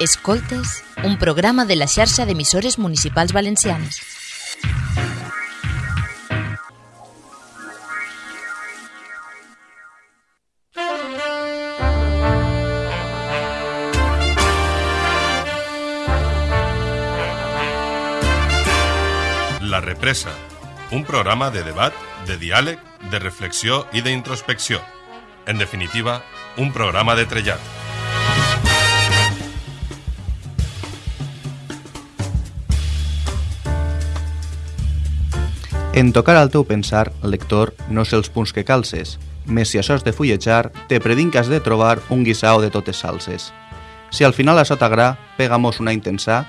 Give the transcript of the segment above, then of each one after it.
Escoltes, un programa de la xarxa d'emissores municipals valencianes. La Represa, un programa de debat, de diàleg, de reflexió i d'introspecció. En definitiva, un programa de trellat. En tocar al teu pensar, lector, no sé els punts que calces, més si això de fullejar, te predint que has de trobar un guisao de totes salses. Si al final això t'agrà, pegamos una intensa,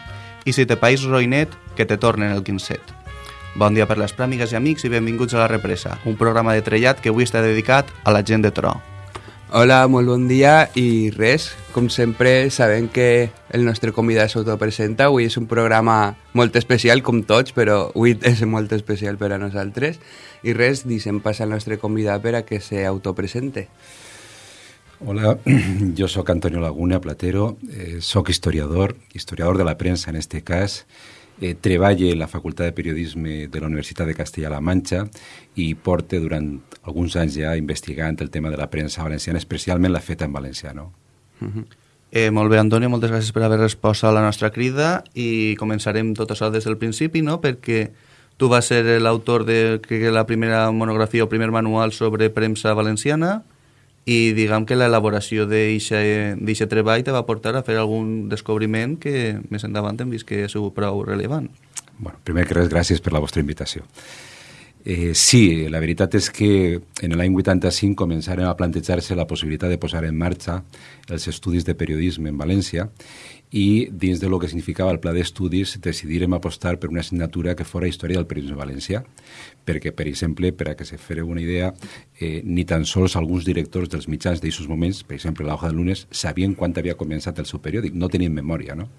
i si te país roïnet, que te tornen el quinzet. Bon dia per les pràmigues i amics i benvinguts a La Represa, un programa de trellat que avui està dedicat a la gent de Tro. Hola, molt bon dia i res, com sempre sabem que el nostre convidat s'autopresenta, avui és un programa molt especial com tots, però avui és molt especial per a nosaltres i res, deixem passar al nostre convidat per a que s'autopresente. Hola, yo soy Antonio Laguna Platero, eh, soc historiador, historiador de la prensa en este cas, eh, treballe en la Facultat de Periodisme de la Universitat de Castella-La Manxa i porte durant alguns anys ja investigant el tema de la premsa valenciana, especialment la feta en valencià. No? Uh -huh. eh, molt bé, Antonio, moltes gràcies per haver respost a la nostra crida i començarem tot això des del principi, no?, perquè tu vas ser l'autor de la primera monografia o primer manual sobre premsa valenciana i diguem que l'elaboració d'aquest treball te va portar a fer algun descobriment que més endavant hem vist que és prou rellevant. Bueno, primer que res, gràcies per la vostra invitació. Eh, sí, la veritat és que en l'any 85 començaren a plantejar-se la possibilitat de posar en marxa els estudis de periodisme en València i dins de lo que significava el pla d'estudis decidirem apostar per una assignatura que fora Història del periodisme valencià, perquè, per exemple, per a que se fere una idea, eh, ni tan sols alguns directors dels mitjans d'aixòs moments, per exemple, la Hoja de Lunes, sabien quan havia començat el seu periòdic, no tenien memòria, no?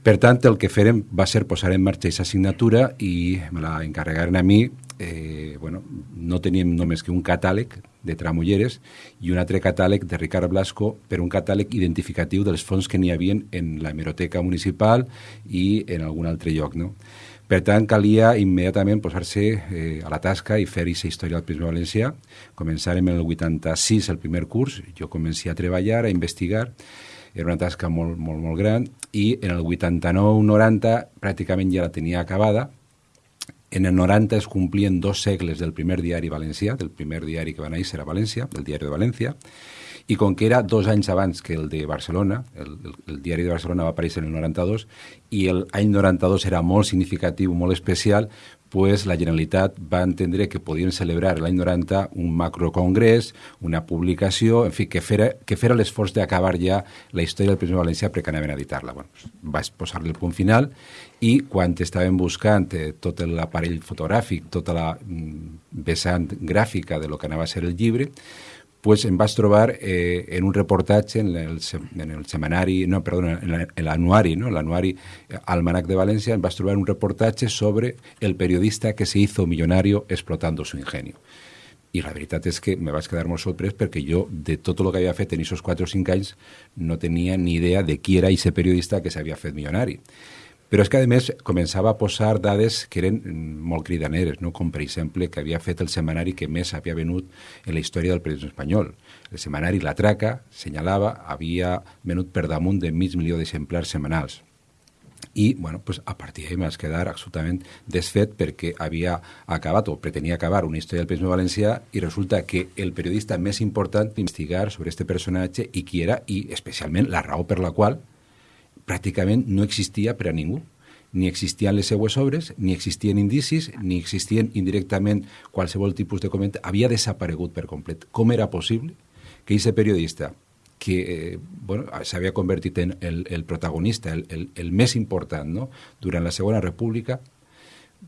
Per tant, el que farem va ser posar en marxa aquesta assignatura i me la encarregaren a mi. Eh, bueno, no teníem només que un catàleg de tramulleres i un altre catàleg de Ricard Blasco per un catàleg identificatiu dels fons que n'hi havien en la hemeroteca municipal i en algun altre lloc. No? Per tant, calia immediatament posar-se eh, a la tasca i fer aquesta història del prisma valencià. Començarem en el 86 el primer curs, jo començé a treballar, a investigar, era una tasca molt, molt, molt gran, i en el 89-90 pràcticament ja la tenia acabada. En el 90 es complien dos segles del primer diari valencià, del primer diari que va néixer a València, del diari de València, i com que era dos anys abans que el de Barcelona, el, el, el diari de Barcelona va aparèixer en el 92, i el any 92 era molt significatiu, molt especial, pues la Generalitat va entendre que podien celebrar l'any 90 un macrocongrés, una publicació, en fi, que fera, que fera l'esforç d'acabar ja la història del Príncipe Valencià perquè anaven a editar-la. Bueno, vaig posar-li el punt final i quan estaven buscant eh, tot l'aparell fotogràfic, tota la mm, vessant gràfica de lo que anava a ser el llibre, pues em vaig trobar eh, en un reportatge en el, en el semanari, no, perdó, en l'anuari, no? l'anuari Almanac de València, em vaig trobar un reportatge sobre el periodista que se hizo millonario explotando su ingenio. I la veritat és que me vaig quedar molt sorprès perquè jo, de tot el que havia fet en aquests 4 o 5 anys, no tenia ni idea de qui era aquest periodista que s'havia fet milionari. Però és que, a més, començava a posar dades que eren molt cridaneres, no? com, per exemple, que havia fet el setmanari que més havia venut en la història del periodisme espanyol. El setmanari La Traca, senyalava, havia venut per damunt de mig milió d'exemplars setmanals. I, bueno, pues, a partir d'ahir m'has quedar absolutament desfet perquè havia acabat o pretenia acabar una història del periodisme valencià i resulta que el periodista més important investigar sobre este personatge i qui era i, especialment, la raó per la qual pràcticament no existia per a ningú. Ni existien les seues obres, ni existien indicis, ni existien indirectament qualsevol tipus de comentari. Havia desaparegut per complet. Com era possible que aquest periodista que eh, bueno, s'havia convertit en el, el protagonista, el, el, el més important no? durant la Segona República,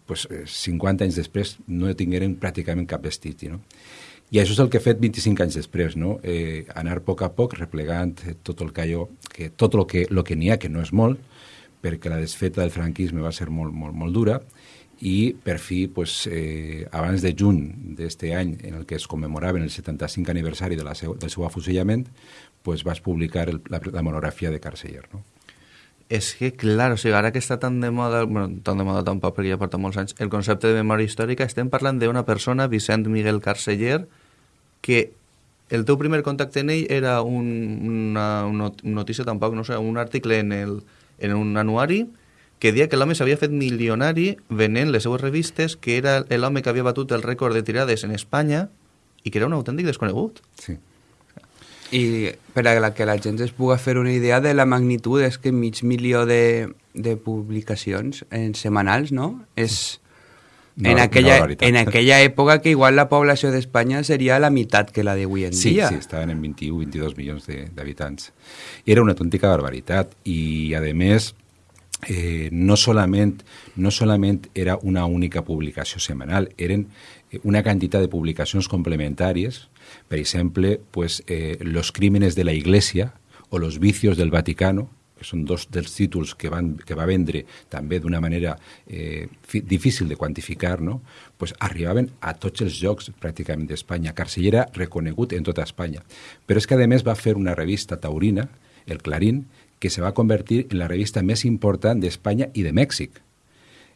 pues, eh, 50 anys després no tingueren pràcticament cap vestigi. No? I això és el que he fet 25 anys després, no? eh, anar a poc a poc replegant tot el que, allò, que tot el que, lo que n'hi ha, que no és molt, perquè la desfeta del franquisme va ser molt, molt, molt dura, i per fi, pues, eh, abans de juny d'aquest any en el que es commemoraven el 75 aniversari de la seu, del seu afusellament, pues, vas publicar el, la, la monografia de Carceller. No? És que, clar, o sigui, ara que està tan de moda, bueno, tan de moda tampoc perquè ja porta molts anys, el concepte de memòria històrica, estem parlant d'una persona, Vicent Miguel Carceller, que el teu primer contacte en ell era un, una, una notícia, tampoc, no sé, un article en, el, en un anuari que deia que l'home s'havia fet milionari venent les seues revistes, que era l'home que havia batut el rècord de tirades en Espanya i que era un autèntic desconegut. Sí. I per a la que la gent es pugui fer una idea de la magnitud, és que mig milió de, de publicacions en setmanals, no? És, No, en, aquella, en aquella època que igual la població d'Espanya seria la meitat que la d'avui en Sí, dia. sí, estaven en 21, 22 milions de- d'habitants. Era una autèntica barbaritat i, a més, eh, no, solament, no solament era una única publicació setmanal, eren eh, una quantitat de publicacions complementàries, per exemple, pues, eh, Los crímenes de la Iglesia o Los vicios del Vaticano, que són dos dels títols que, van, que va vendre també d'una manera eh, difícil de quantificar, no? pues arribaven a tots els jocs pràcticament d'Espanya. Carceller era reconegut en tota Espanya. Però és que, a més, va fer una revista taurina, el Clarín, que se va convertir en la revista més important d'Espanya i de Mèxic.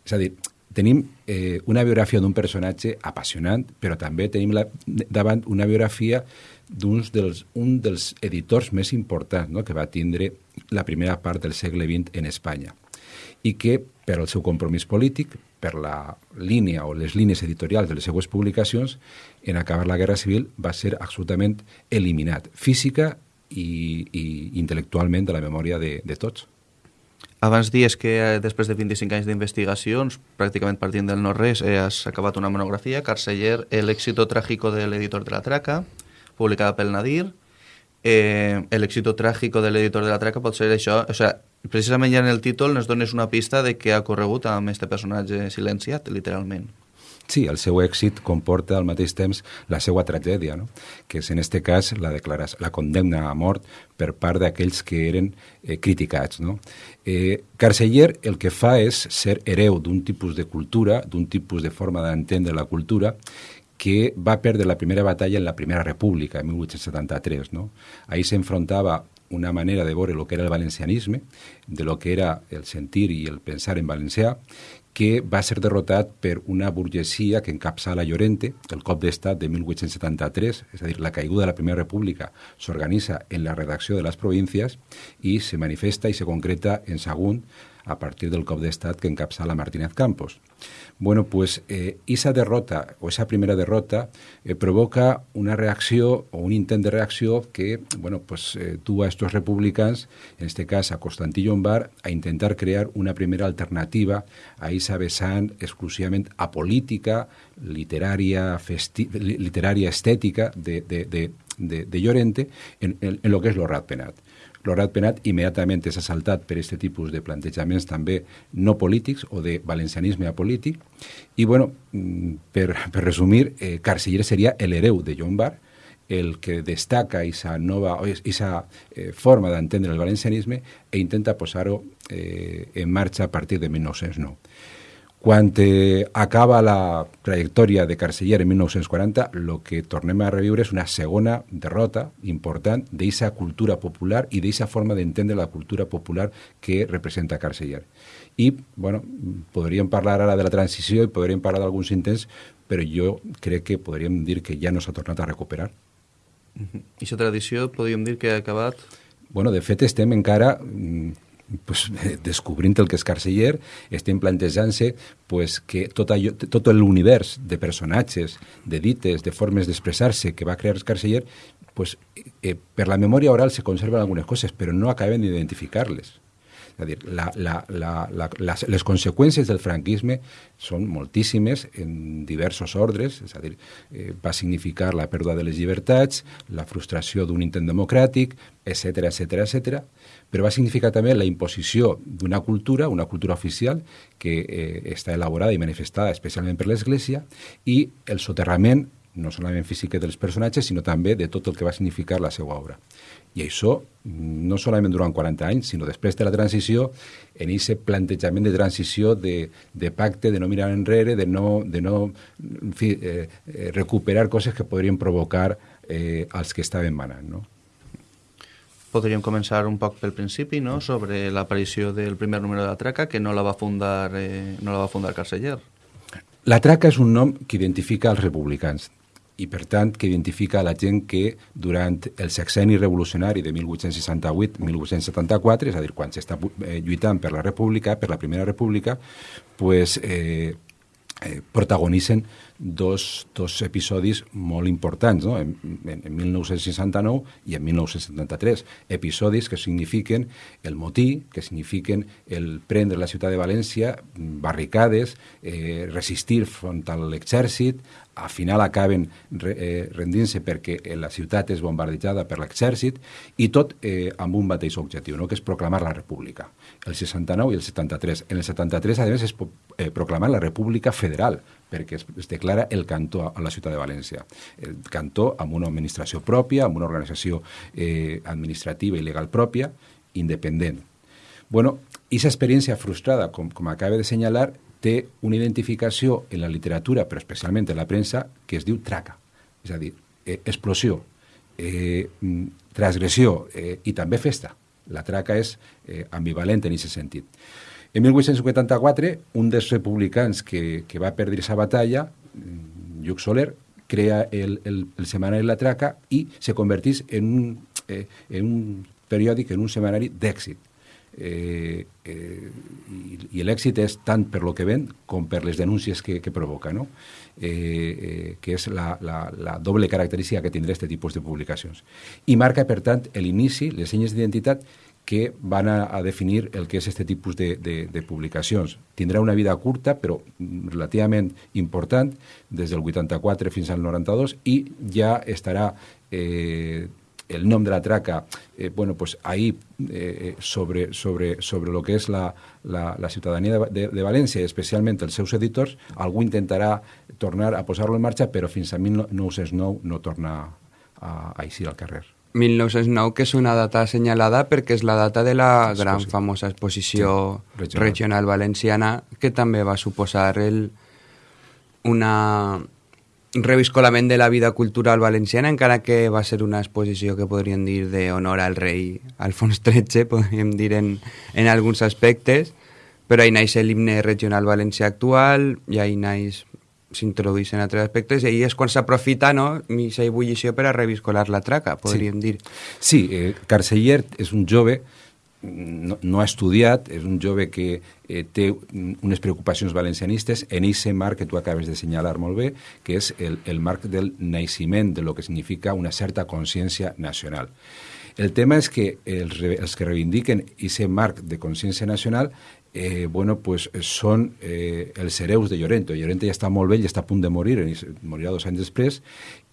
És a dir, tenim eh, una biografia d'un personatge apassionant, però també tenim la, davant una biografia d'un dels, un dels editors més importants no?, que va tindre la primera part del segle XX en Espanya i que, per al seu compromís polític, per la línia o les línies editorials de les seues publicacions, en acabar la Guerra Civil va ser absolutament eliminat, física i, i intel·lectualment de la memòria de, de tots. Abans dies que eh, després de 25 anys d'investigacions, pràcticament partint del no-res, eh, has acabat una monografia, Carceller, El éxito trágico del editor de la traca, publicada pel Nadir. Eh, el éxito trágico del editor de la traca pot ser això, o sigui, precisament ja en el títol ens dones una pista de què ha corregut amb este personatge silenciat, literalment. Sí, el seu èxit comporta al mateix temps la seva tragèdia, no? que és en este cas la, declaració, la condemna a mort per part d'aquells que eren eh, criticats. No? Eh, Carceller el que fa és ser hereu d'un tipus de cultura, d'un tipus de forma d'entendre la cultura, que va perdre la primera batalla en la Primera República, en 1873. No? Ahí s'enfrontava una manera de veure el que era el valencianisme, de lo que era el sentir i el pensar en valencià, que va ser derrotat per una burgesia que encapçala Llorente, el cop d'estat de 1873, és a dir, la caiguda de la Primera República s'organitza en la redacció de les províncies i se manifesta i se concreta en Sagunt a partir del cop d'estat que encapçala Martínez Campos. Bueno, pues eh, esa derrota o esa primera derrota eh, provoca una reacció o un intent de reacció que, bueno, pues eh, tuvo a estos republicans, en este cas a Constantí Llombard, a intentar crear una primera alternativa a esa vessant exclusivament apolítica, literària, literària estètica de, de, de, de, de Llorente en, en, en lo que és l'Horrat Penat. L'Horat Penat immediatament és assaltat per aquest tipus de plantejaments també no polítics o de valencianisme apolític. I, bueno, mm, per, per resumir, eh, Carceller seria l'hereu de Llombard, el que destaca esa nova, esa eh, forma d'entendre el valencianisme e intenta posar-ho eh, en marxa a partir de 1909. Quan eh, acaba la trajectòria de Carceller en 1940, el que tornem a reviure és una segona derrota important d'aquesta cultura popular i d'aquesta forma d'entendre la cultura popular que representa Carceller. I, bueno, podríem parlar ara de la transició i podríem parlar d'alguns intents, però jo crec que podríem dir que ja no s'ha tornat a recuperar. I aquesta tradició podríem dir que ha acabat... Bueno, de fet, estem encara mm, pues, eh, descobrint el que és Carceller, estem plantejant-se pues, que tot, allò, tot l'univers de personatges, de dites, de formes d'expressar-se que va crear Carceller, pues, eh, per la memòria oral se conserven algunes coses, però no acabem d'identificar-les. És a dir, la, la, la, la, les, les conseqüències del franquisme són moltíssimes en diversos ordres, és a dir, eh, va significar la pèrdua de les llibertats, la frustració d'un intent democràtic, etc etc etc. però va significar també la imposició d'una cultura, una cultura oficial, que eh, està elaborada i manifestada especialment per l'Església, i el soterrament no solament física dels personatges, sinó també de tot el que va significar la seva obra. I això, no solament durant 40 anys, sinó després de la transició, en aquest plantejament de transició, de, de pacte, de no mirar enrere, de no, de no en fi, eh, eh, recuperar coses que podrien provocar eh, els que estaven manant. No? Podríem començar un poc pel principi, no?, sobre l'aparició del primer número de la traca, que no la va fundar, eh, no la va fundar Carceller. La traca és un nom que identifica els republicans i, per tant, que identifica la gent que durant el sexeni revolucionari de 1868-1874, és a dir, quan s'està eh, lluitant per la república, per la primera república, pues, eh, eh, protagonitzen dos, dos episodis molt importants, no? en, en, en 1969 i en 1973. Episodis que signifiquen el motí, que signifiquen el prendre la ciutat de València, barricades, eh, resistir front a l'exèrcit, al final acaben eh, rendint-se perquè la ciutat és bombardejada per l'exèrcit i tot eh, amb un mateix objectiu, no? que és proclamar la república. El 69 i el 73. En el 73, a més, és eh, proclamar la república federal, perquè es, es declara el cantó a la ciutat de València. El cantó amb una administració pròpia, amb una organització eh, administrativa i legal pròpia, independent. Bueno, aquesta experiència frustrada, com, com acaba de senyalar, té una identificació en la literatura, però especialment en la premsa, que es diu traca. És a dir, eh, explosió, eh, transgressió eh, i també festa. La traca és eh, ambivalent en aquest sentit. En 1884, un dels republicans que, que va perdre aquesta batalla, Lluc Soler, crea el, el, el setmanari La Traca i se converteix en un, eh, en un periòdic, en un setmanari d'èxit eh, eh, i l'èxit és tant per lo que ven com per les denúncies que, que provoca, no? eh, eh, que és la, la, la doble característica que tindrà aquest tipus de publicacions. I marca, per tant, l'inici, les senyes d'identitat que van a, a definir el que és aquest tipus de, de, de publicacions. Tindrà una vida curta, però relativament important, des del 84 fins al 92, i ja estarà eh, el nom de la traca, eh, bueno, pues ahí eh, sobre, sobre, sobre lo que és la, la, la ciutadania de, de, de València, especialment els seus editors, algú intentarà tornar a posar-lo en marxa, però fins a 1909 no torna a, a eixir al carrer. 1909, que és una data assenyalada perquè és la data de la gran famosa exposició sí, regional. regional valenciana, que també va suposar el, una, un reviscolament de la vida cultural valenciana, encara que va ser una exposició que podríem dir d'honor al rei Alfons XIII, podríem dir en, en alguns aspectes, però ahí naix l'himne regional valencià actual, i ahí naix s'introdueixen altres aspectes i ahí és quan s'aprofita no, aquesta ebullició per a reviscolar la traca, podríem sí. dir. Sí, eh, Carceller és un jove no, no ha estudiat, és un jove que eh, té unes preocupacions valencianistes en aquest marc que tu acabes de senyalar molt bé, que és el, el marc del naixement de lo que significa una certa consciència nacional. El tema és que els, els que reivindiquen aquest marc de consciència nacional eh, bueno, pues són eh, els hereus de Llorente. Llorente ja està molt vell, ja està a punt de morir, morirà dos anys després,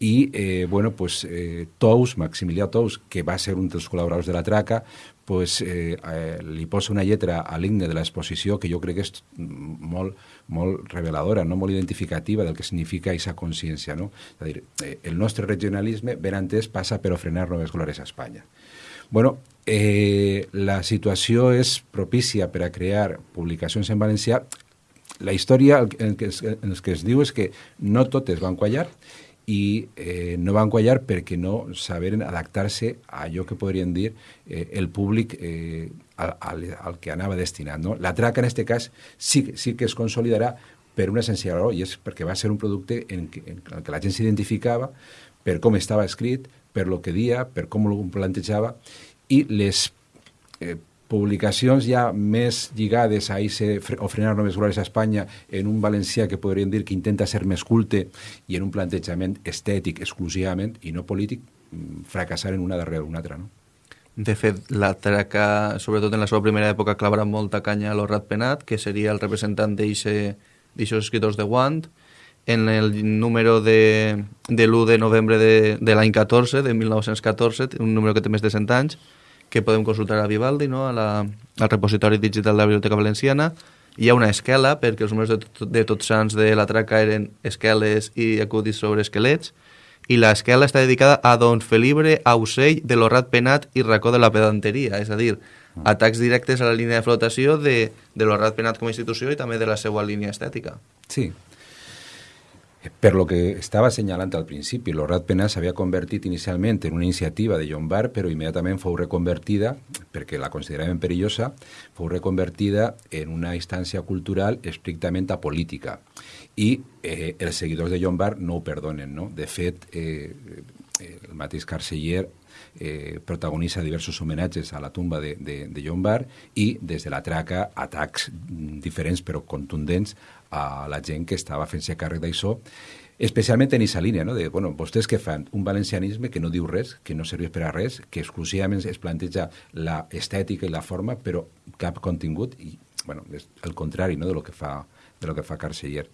i eh, bueno, pues, eh, Tous, Maximilià Tous, que va ser un dels col·laboradors de la traca, pues, eh, eh, li posa una lletra a l'himne de l'exposició que jo crec que és molt, molt reveladora, no? molt identificativa del que significa aquesta consciència. No? És a dir, eh, el nostre regionalisme ben entès passa per ofrenar noves glòries a Espanya. Bueno, eh, la situació és propícia per a crear publicacions en valencià. La història en, que es, el que es diu és que no totes van quallar i eh, no van quallar perquè no saberen adaptar-se a allò que podrien dir eh, el públic eh, al, al, al que anava destinat. No? La traca, en aquest cas, sí, sí que es consolidarà per una senzilla raó, i és perquè va ser un producte en, que, en el que la gent s'identificava per com estava escrit, per lo que dia, per com ho plantejava, i les eh, publicacions ja més lligades a ese, o frenar noves glòries a Espanya en un valencià que podríem dir que intenta ser més culte i en un plantejament estètic exclusivament i no polític, mm, fracassar en una darrere una altra, no? De fet, la traca, sobretot en la seva primera època, clavarà molta canya a l'Horrat Penat, que seria el representant d'aixòs escriptors de Guant, en el número de, de l'1 de novembre de, de l'any 14, de 1914, un número que té més de 100 anys, que podem consultar a Vivaldi, no? a la, al repositori digital de la Biblioteca Valenciana, hi ha una esquela, perquè els números de, tot, de Tots Sants de la traca eren esqueles i acudits sobre esquelets, i l'esquela està dedicada a Don Felibre Ausell de l'Horrat Penat i Racó de la Pedanteria, és a dir, atacs directes a la línia de flotació de, de l'Horrat Penat com a institució i també de la seva línia estètica. Sí, per lo que estava assenyalant al principi, l'Horrat Penat s'havia convertit inicialment en una iniciativa de Llombard, però immediatament fou reconvertida, perquè la consideraven perillosa, fou reconvertida en una instància cultural estrictament apolítica. I eh, els seguidors de Llombard no ho perdonen, no? De fet, eh, el mateix Carceller eh, protagonitza diversos homenatges a la tumba de, de, de Llombard i des de la traca atacs diferents però contundents a la gent que estava fent-se càrrec d'això especialment en aquesta línia, no? de, bueno, vostès que fan un valencianisme que no diu res, que no serveix per a res, que exclusivament es planteja la estètica i la forma, però cap contingut, i bueno, és el contrari no? de lo que fa de lo que fa Carceller.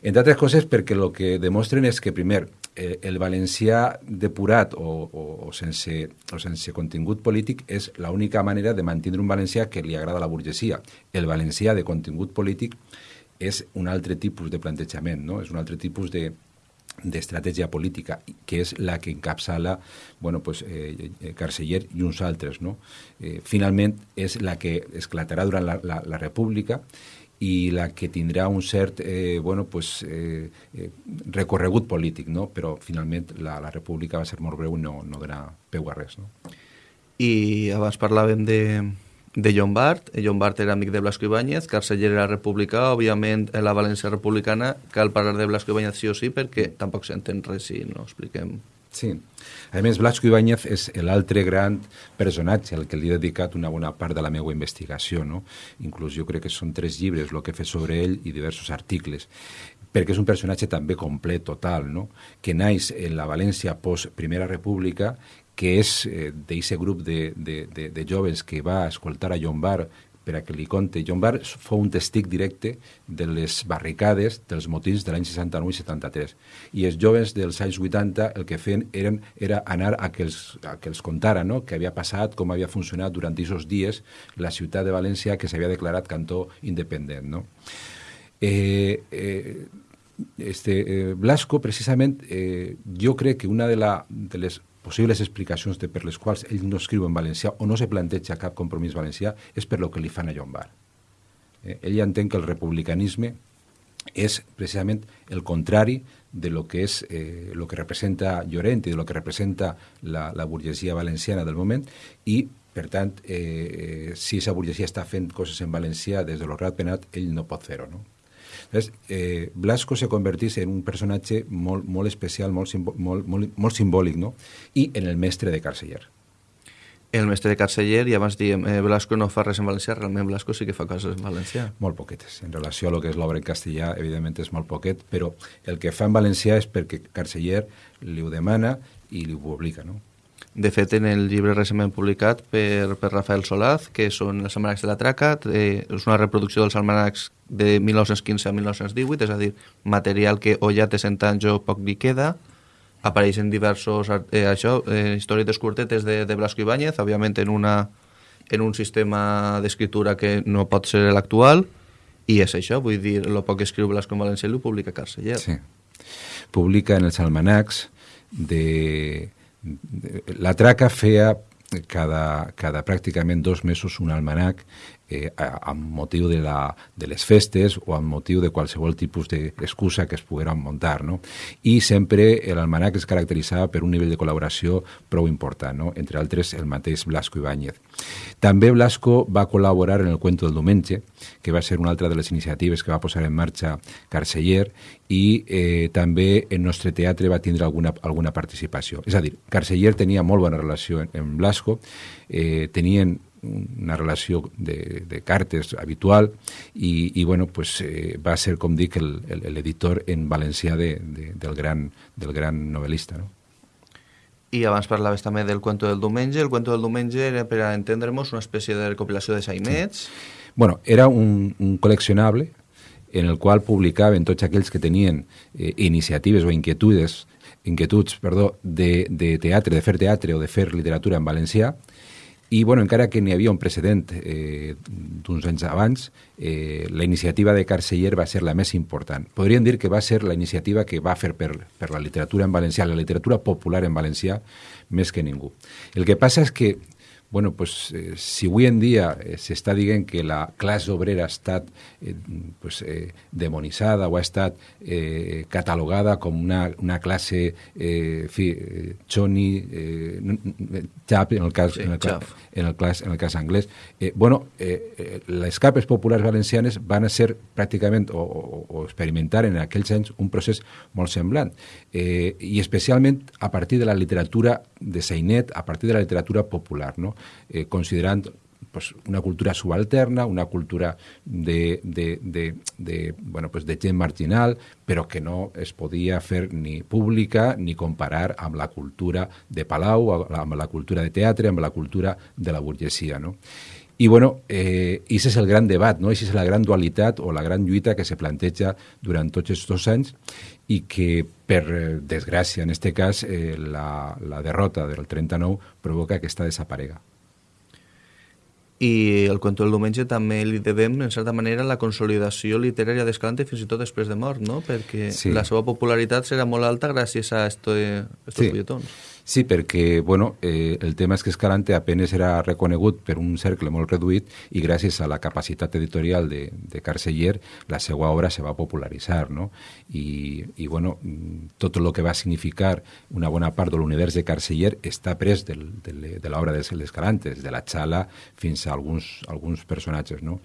Entre altres coses perquè el que demostren és que, primer, eh, el valencià depurat o, o, o, sense, o sense contingut polític és l'única manera de mantenir un valencià que li agrada a la burgesia. El valencià de contingut polític és un altre tipus de plantejament, no? és un altre tipus de, d'estratègia política, que és la que encapçala bueno, pues, eh, Carceller i uns altres. No? Eh, finalment, és la que esclatarà durant la, la, la República i la que tindrà un cert eh, bueno, pues, eh, eh, recorregut polític, no? però finalment la, la república va ser molt breu i no, no donà peu a res. No? I abans parlàvem de, de Llombard, Llombard era amic de Blasco Ibáñez, Carceller era republicà, òbviament en la València republicana cal parlar de Blasco Ibáñez sí o sí perquè tampoc s'entén res si no expliquem Sí. A més, Blasco Ibáñez és l'altre gran personatge al que li he dedicat una bona part de la meva investigació. No? Inclús jo crec que són tres llibres el que he fet sobre ell i diversos articles perquè és un personatge també complet, total, no? que naix en la València post-Primera República, que és eh, d'aquest grup de, de, de, de joves que va escoltar a Llombard per a que li conte. John Barr fou un testic directe de les barricades dels motins de l'any 69 i 73. I els joves dels anys 80 el que feien eren, era anar a que els, a que els contara no? què havia passat, com havia funcionat durant aquests dies la ciutat de València que s'havia declarat cantó independent. No? Eh, eh, este, eh, Blasco, precisament, eh, jo crec que una de, la, de les possibles explicacions de per les quals ell no escriu en valencià o no se planteja cap compromís valencià és per lo que li fan a Llombard. Eh, ell entén que el republicanisme és precisament el contrari de lo que és eh, lo que representa Llorent i de lo que representa la, la burgesia valenciana del moment i per tant, eh, si aquesta burgesia està fent coses en valencià des de l'Horrat Penat, ell no pot fer-ho, no? Eh, Blasco se convertís en un personatge molt, molt especial, molt, molt, molt, molt simbòlic, no? i en el mestre de Carceller. El mestre de Carceller, i abans diem, eh, Blasco no fa res en valencià, realment Blasco sí que fa coses en valencià. Molt poquetes. En relació a lo que és l'obra en castellà, evidentment és molt poquet, però el que fa en valencià és perquè Carceller li ho demana i li ho publica, no? De fet, en el llibre recentment publicat per, per Rafael Solaz, que són els almanacs de la traca, eh, és una reproducció dels almanacs de 1915 a 1918, és a dir, material que o ja té 100 anys o poc li queda, apareixen diversos eh, això, eh, històries curtetes de, de Blasco Ibáñez, òbviament en, una, en un sistema d'escriptura que no pot ser l'actual, i és això, vull dir, el poc que escriu Blasco en València ho publica Carceller. Sí. Publica en els almanacs de la traca feia cada, cada pràcticament dos mesos un almanac eh, amb motiu de, la, de les festes o amb motiu de qualsevol tipus d'excusa que es pogueren muntar. No? I sempre l'almanac es caracteritzava per un nivell de col·laboració prou important, no? entre altres el mateix Blasco Ibáñez. També Blasco va col·laborar en el Cuento del Diumenge, que va ser una altra de les iniciatives que va posar en marxa Carceller, i eh, també en nostre teatre va tindre alguna, alguna participació. És a dir, Carceller tenia molt bona relació amb Blasco, eh, tenien una relació de, de cartes habitual i, i bueno, pues, eh, va ser, com dic, l'editor en valencià de, de, del, gran, del gran novel·lista. No? I abans parlaves també del Cuento del Diumenge. El Cuento del Diumenge era, per a entendre'ns, una espècie de recopilació de sainets. Sí. Bueno, era un, un col·leccionable en el qual publicaven tots aquells que tenien eh, iniciatives o inquietudes inquietuds perdó, de, de teatre, de fer teatre o de fer literatura en valencià, I, bueno, encara que n'hi havia un precedent eh, d'uns anys abans, eh, la iniciativa de Carceller va ser la més important. Podríem dir que va ser la iniciativa que va fer per, per la literatura en valencià, la literatura popular en valencià, més que ningú. El que passa és que bueno, pues, eh, si avui en dia eh, s'està dient que la classe obrera ha estat eh, pues, eh, demonitzada o ha estat eh, catalogada com una, una classe eh, fi, eh, xoni, eh, xap, en el cas, Sí, en el, cas, en el, cas, en el cas anglès, eh, bueno, eh, eh, les capes populars valencianes van a ser pràcticament o, o, o experimentar en aquells anys un procés molt semblant. Eh, i especialment a partir de la literatura de Seinet, a partir de la literatura popular, no? eh, considerant pues, una cultura subalterna, una cultura de, de, de, de, bueno, pues de gent marginal, però que no es podia fer ni pública ni comparar amb la cultura de Palau, amb la cultura de teatre, amb la cultura de la burgesia. No? I, bueno, eh, ese és el gran debat, no? Esa és la gran dualitat o la gran lluita que se planteja durant tots aquests anys i que, per eh, desgràcia, en este cas, eh, la, la derrota del 39 provoca que aquesta desaparega. I el Cuento del Diumenge també li devem, en certa manera, la consolidació literària d'Escalante fins i tot després de mort, no? Perquè Sí. la seva popularitat serà molt alta gràcies a estos Sí. fulletons. Sí, perquè bueno, eh, el tema és que Escalante apenes era reconegut per un cercle molt reduït i gràcies a la capacitat editorial de, de Carceller la seva obra se va popularitzar. No? I, i bueno, tot el que va significar una bona part de l'univers de Carceller està pres del, de, de l'obra d'Escalante, des de la Xala fins a alguns, alguns personatges. No?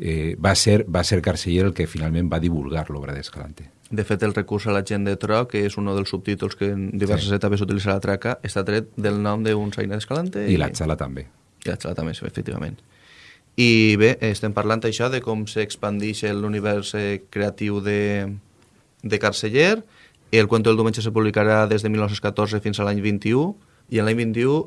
Eh, va, ser, va ser Carceller el que finalment va divulgar l'obra d'Escalante. De fet, el recurs a la gent de Tro, que és un dels subtítols que en diverses Sí. etapes utilitza la traca, està tret del nom d'un Saina d'Escalante. I la Xala també. I la Xala també, sí, efectivament. I bé, estem parlant això de com s'expandix l'univers eh, creatiu de, de Carceller. El Cuento del Diumenge se publicarà des de 1914 fins a l'any 21, i en l'any 21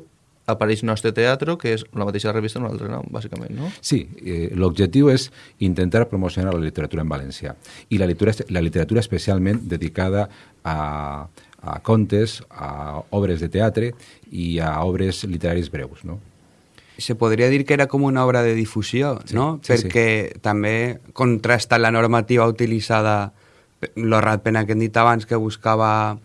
apareix Nostre Teatro, que és la mateixa revista en un altre nom, bàsicament, no? Sí, eh, l'objectiu és intentar promocionar la literatura en valencià i la literatura, la literatura especialment dedicada a, a contes, a obres de teatre i a obres literaris breus, no? se podria dir que era com una obra de difusió, Sí, no? sí, Perquè també contrasta la normativa utilitzada, l'Orrat Pena que hem dit abans, que buscava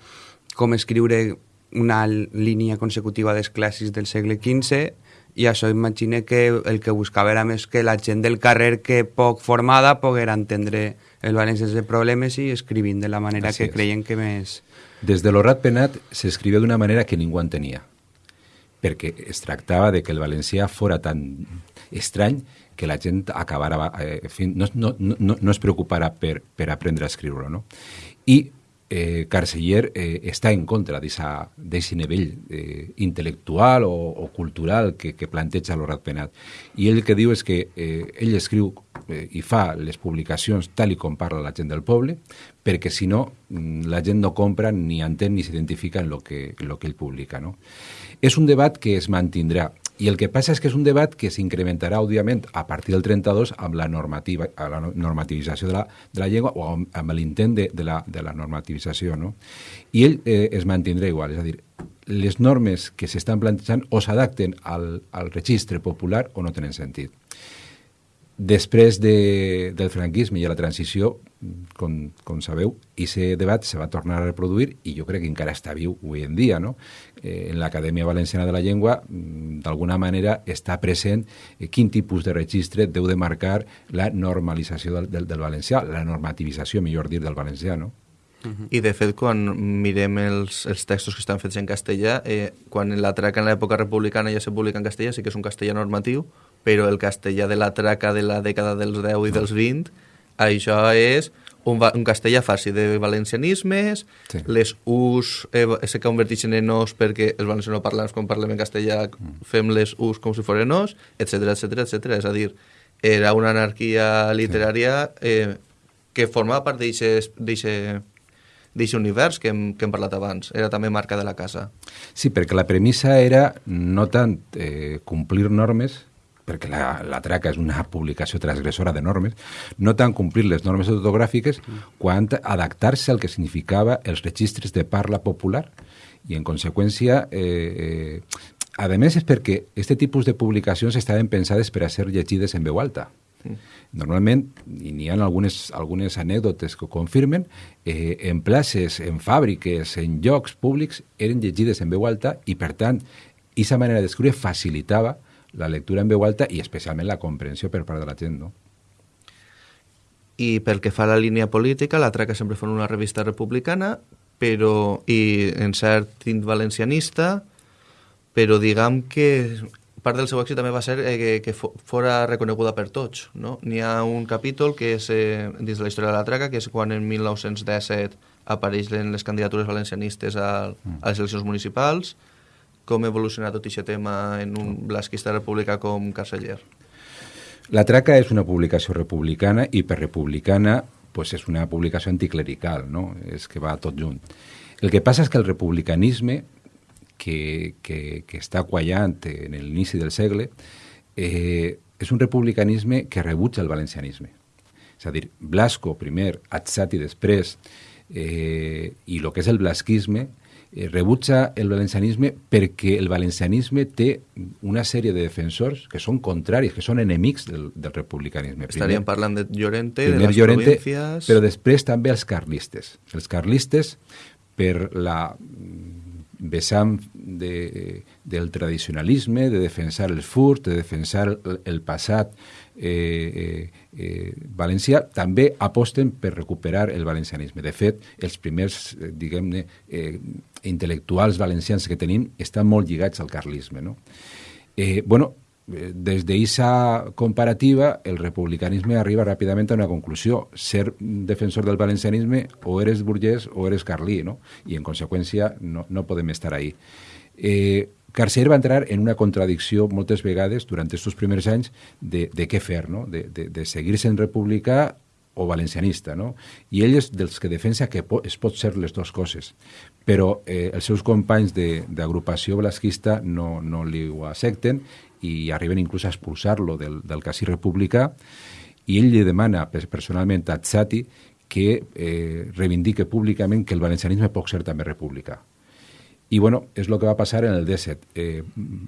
com escriure una línia consecutiva dels clàssics del segle XV, i això imagine que el que buscava era més que la gent del carrer que poc formada poguera entendre el valencià sense problemes i escrivint de la manera Así que creien que més... Des de l'Horrat Penat s'escrivia d'una manera que ningú entenia, perquè es tractava de que el valencià fora tan estrany que la gent acabara, eh, en fi, no, no, no, no es preocupara per, per aprendre a escriure-lo. No? I eh, Carceller eh, està en contra d'aquest nivell eh, intel·lectual o, o cultural que, que planteja l'Horat Penat. I ell el que diu és que eh, ell escriu eh, i fa les publicacions tal i com parla la gent del poble, perquè si no mm, la gent no compra ni entén ni s'identifica en lo que, lo que ell publica. No? És un debat que es mantindrà i el que passa és que és un debat que s'incrementarà, òbviament, a partir del 32 amb la, normativa, a la normativització de la, de la llengua o amb, l'intent de, de, la, de la normativització. No? I ell eh, es mantindrà igual, és a dir, les normes que s'estan plantejant o s'adapten al, al registre popular o no tenen sentit. Després de, del franquisme i la transició, com, com sabeu, aquest debat se va tornar a reproduir i jo crec que encara està viu avui en dia. No? Eh, en l'Acadèmia Valenciana de la Llengua, mm, d'alguna manera, està present eh, quin tipus de registre deu de marcar la normalització del, del, del valencià, la normativització, millor dir, del valencià. No? I de fet, quan mirem els, els textos que estan fets en castellà, eh, quan la traca en l'època republicana ja se publica en castellà, sí que és un castellà normatiu, però el castellà de la traca de la dècada dels 10 i dels 20, això és un, un castellà fàcil de valencianismes, Sí. les us eh, se converteixen en os perquè els valencianoparlants, quan parlem en castellà, fem les us com si foren os, etc etc etc. És a dir, era una anarquia literària eh, que formava part d'aquest univers que hem, que hem parlat abans. Era també marca de la casa. Sí, perquè la premissa era no tant eh, complir normes, perquè la, la traca és una publicació transgressora de normes, no tant complir les normes ortogràfiques, quant adaptar-se al que significava els registres de parla popular i, en conseqüència, eh, eh, a més, és perquè aquest tipus de publicacions estaven pensades per a ser llegides en veu alta. Mm. Normalment, i n'hi ha algunes, algunes anècdotes que ho confirmen, eh, en places, en fàbriques, en llocs públics, eren llegides en veu alta i, per tant, aquesta manera d'escriure facilitava la lectura en veu alta i especialment la comprensió per part de la gent, no? I pel que fa a la línia política, la Traca sempre fa una revista republicana, però, i en cert tint valencianista, però diguem que part del seu èxit també va ser eh, que, que fora reconeguda per tots. No? N'hi ha un capítol que és eh, dins de la història de la traca, que és quan en 1917 apareixen les candidatures valencianistes a, mm. a les eleccions municipals, com evoluciona tot aquest tema en un blasquista republicà com Carceller. La Traca és una publicació republicana i per republicana pues és una publicació anticlerical, no? és que va tot junt. El que passa és que el republicanisme que, que, que està quallant en l'inici del segle, eh, és un republicanisme que rebutja el valencianisme. És a dir, Blasco primer, Atzati després, eh, i el que és el blasquisme, rebutja el valencianisme perquè el valencianisme té una sèrie de defensors que són contraris, que són enemics del, del republicanisme. Estaríem primer, parlant de Llorente, de les Llorente, províncies... Però després també els carlistes. Els carlistes, per la vessant de, del tradicionalisme, de defensar el furt, de defensar el, el passat eh, eh, eh, valencià, també aposten per recuperar el valencianisme. De fet, els primers, eh, diguem-ne, eh, intel·lectuals valencians que tenim estan molt lligats al carlisme. No? Eh, bueno, Eh, des d'aquesta comparativa, el republicanisme arriba ràpidament a una conclusió. Ser defensor del valencianisme o eres burgès o eres carlí, no? I, en conseqüència, no, no podem estar ahí. Eh, Carcer va entrar en una contradicció moltes vegades durant aquests primers anys de, de què fer, no? de, de, de seguir sent republicà o valencianista, no? I ell és dels que defensa que po es pot ser les dues coses, però eh, els seus companys d'agrupació blasquista no, no li ho accepten i arriben inclús a expulsar-lo del, del casí republicà i ell li demana personalment a Tzati que eh, reivindique públicament que el valencianisme pot ser també republicà. I bueno, és el que va passar en el 17. Eh,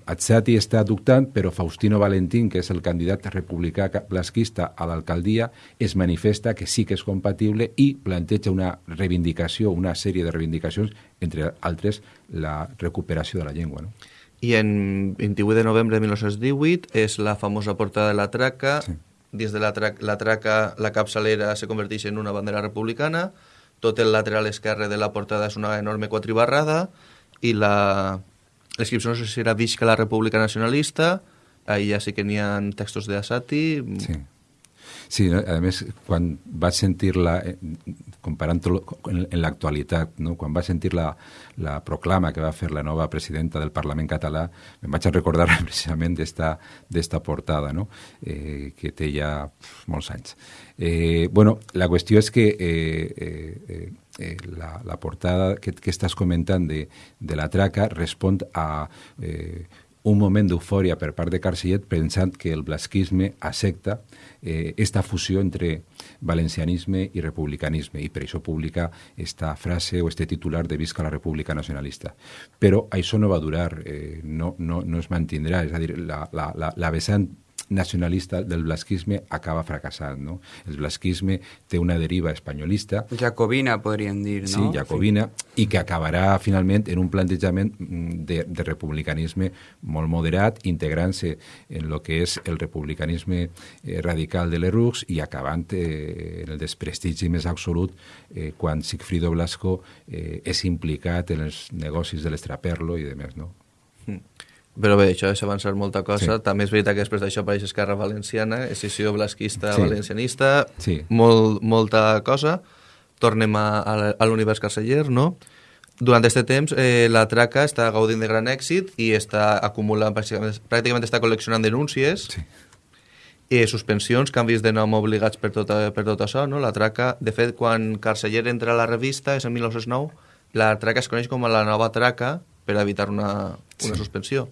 Atzati està dubtant, però Faustino Valentín, que és el candidat republicà blasquista a l'alcaldia, es manifesta que sí que és compatible i planteja una reivindicació, una sèrie de reivindicacions, entre altres la recuperació de la llengua. No? i en 28 de novembre de 1918 és la famosa portada de la traca. Sí. Dins de la, tra la traca, la capçalera se converteix en una bandera republicana, tot el lateral esquerre de la portada és una enorme quatribarrada i la... L'inscripció no sé si era Visca la República Nacionalista, ahí ja sí que n'hi ha textos de Asati. Sí Sí, a més, quan vaig sentir-la, eh, comparant-ho en, l'actualitat, no? quan vaig sentir la, la proclama que va fer la nova presidenta del Parlament català, em vaig a recordar precisament d'esta portada, no? eh, que té ja molts anys. Eh, bueno, la qüestió és que eh, eh, eh, la, la portada que, que estàs comentant de, de la traca respon a eh, un moment d'eufòria per part de Carcellet pensant que el blasquisme accepta eh, esta fusió entre valencianisme i republicanisme i per això publica esta frase o este titular de Visca la República Nacionalista. Però això no va durar, eh, no, no, no es mantindrà, és a dir, la, la, la, la vessant nacionalista del blasquisme acaba fracassant. No? El blasquisme té una deriva espanyolista. Jacobina, podríem dir, no? Sí, jacobina, sí. i que acabarà finalment en un plantejament mm, de, de republicanisme molt moderat, integrant-se en el que és el republicanisme eh, radical de l'Erux i acabant eh, en el desprestigi més absolut eh, quan Sigfrido Blasco eh, és implicat en els negocis de l'estraperlo i demés, no? Mm. Però bé, això és avançar molta cosa. Sí. També és veritat que després d'això apareix Esquerra Valenciana, escissió blasquista, sí. valencianista, sí. Molt, molta cosa. Tornem a, a l'univers carceller, no? Durant aquest temps, eh, la traca està gaudint de gran èxit i està acumulant, pràcticament, pràcticament està col·leccionant denúncies, sí. i suspensions, canvis de nom obligats per tot, per tot això, no? La traca, de fet, quan Carceller entra a la revista, és en 1909, la traca es coneix com a la nova traca per evitar una, una sí. suspensió.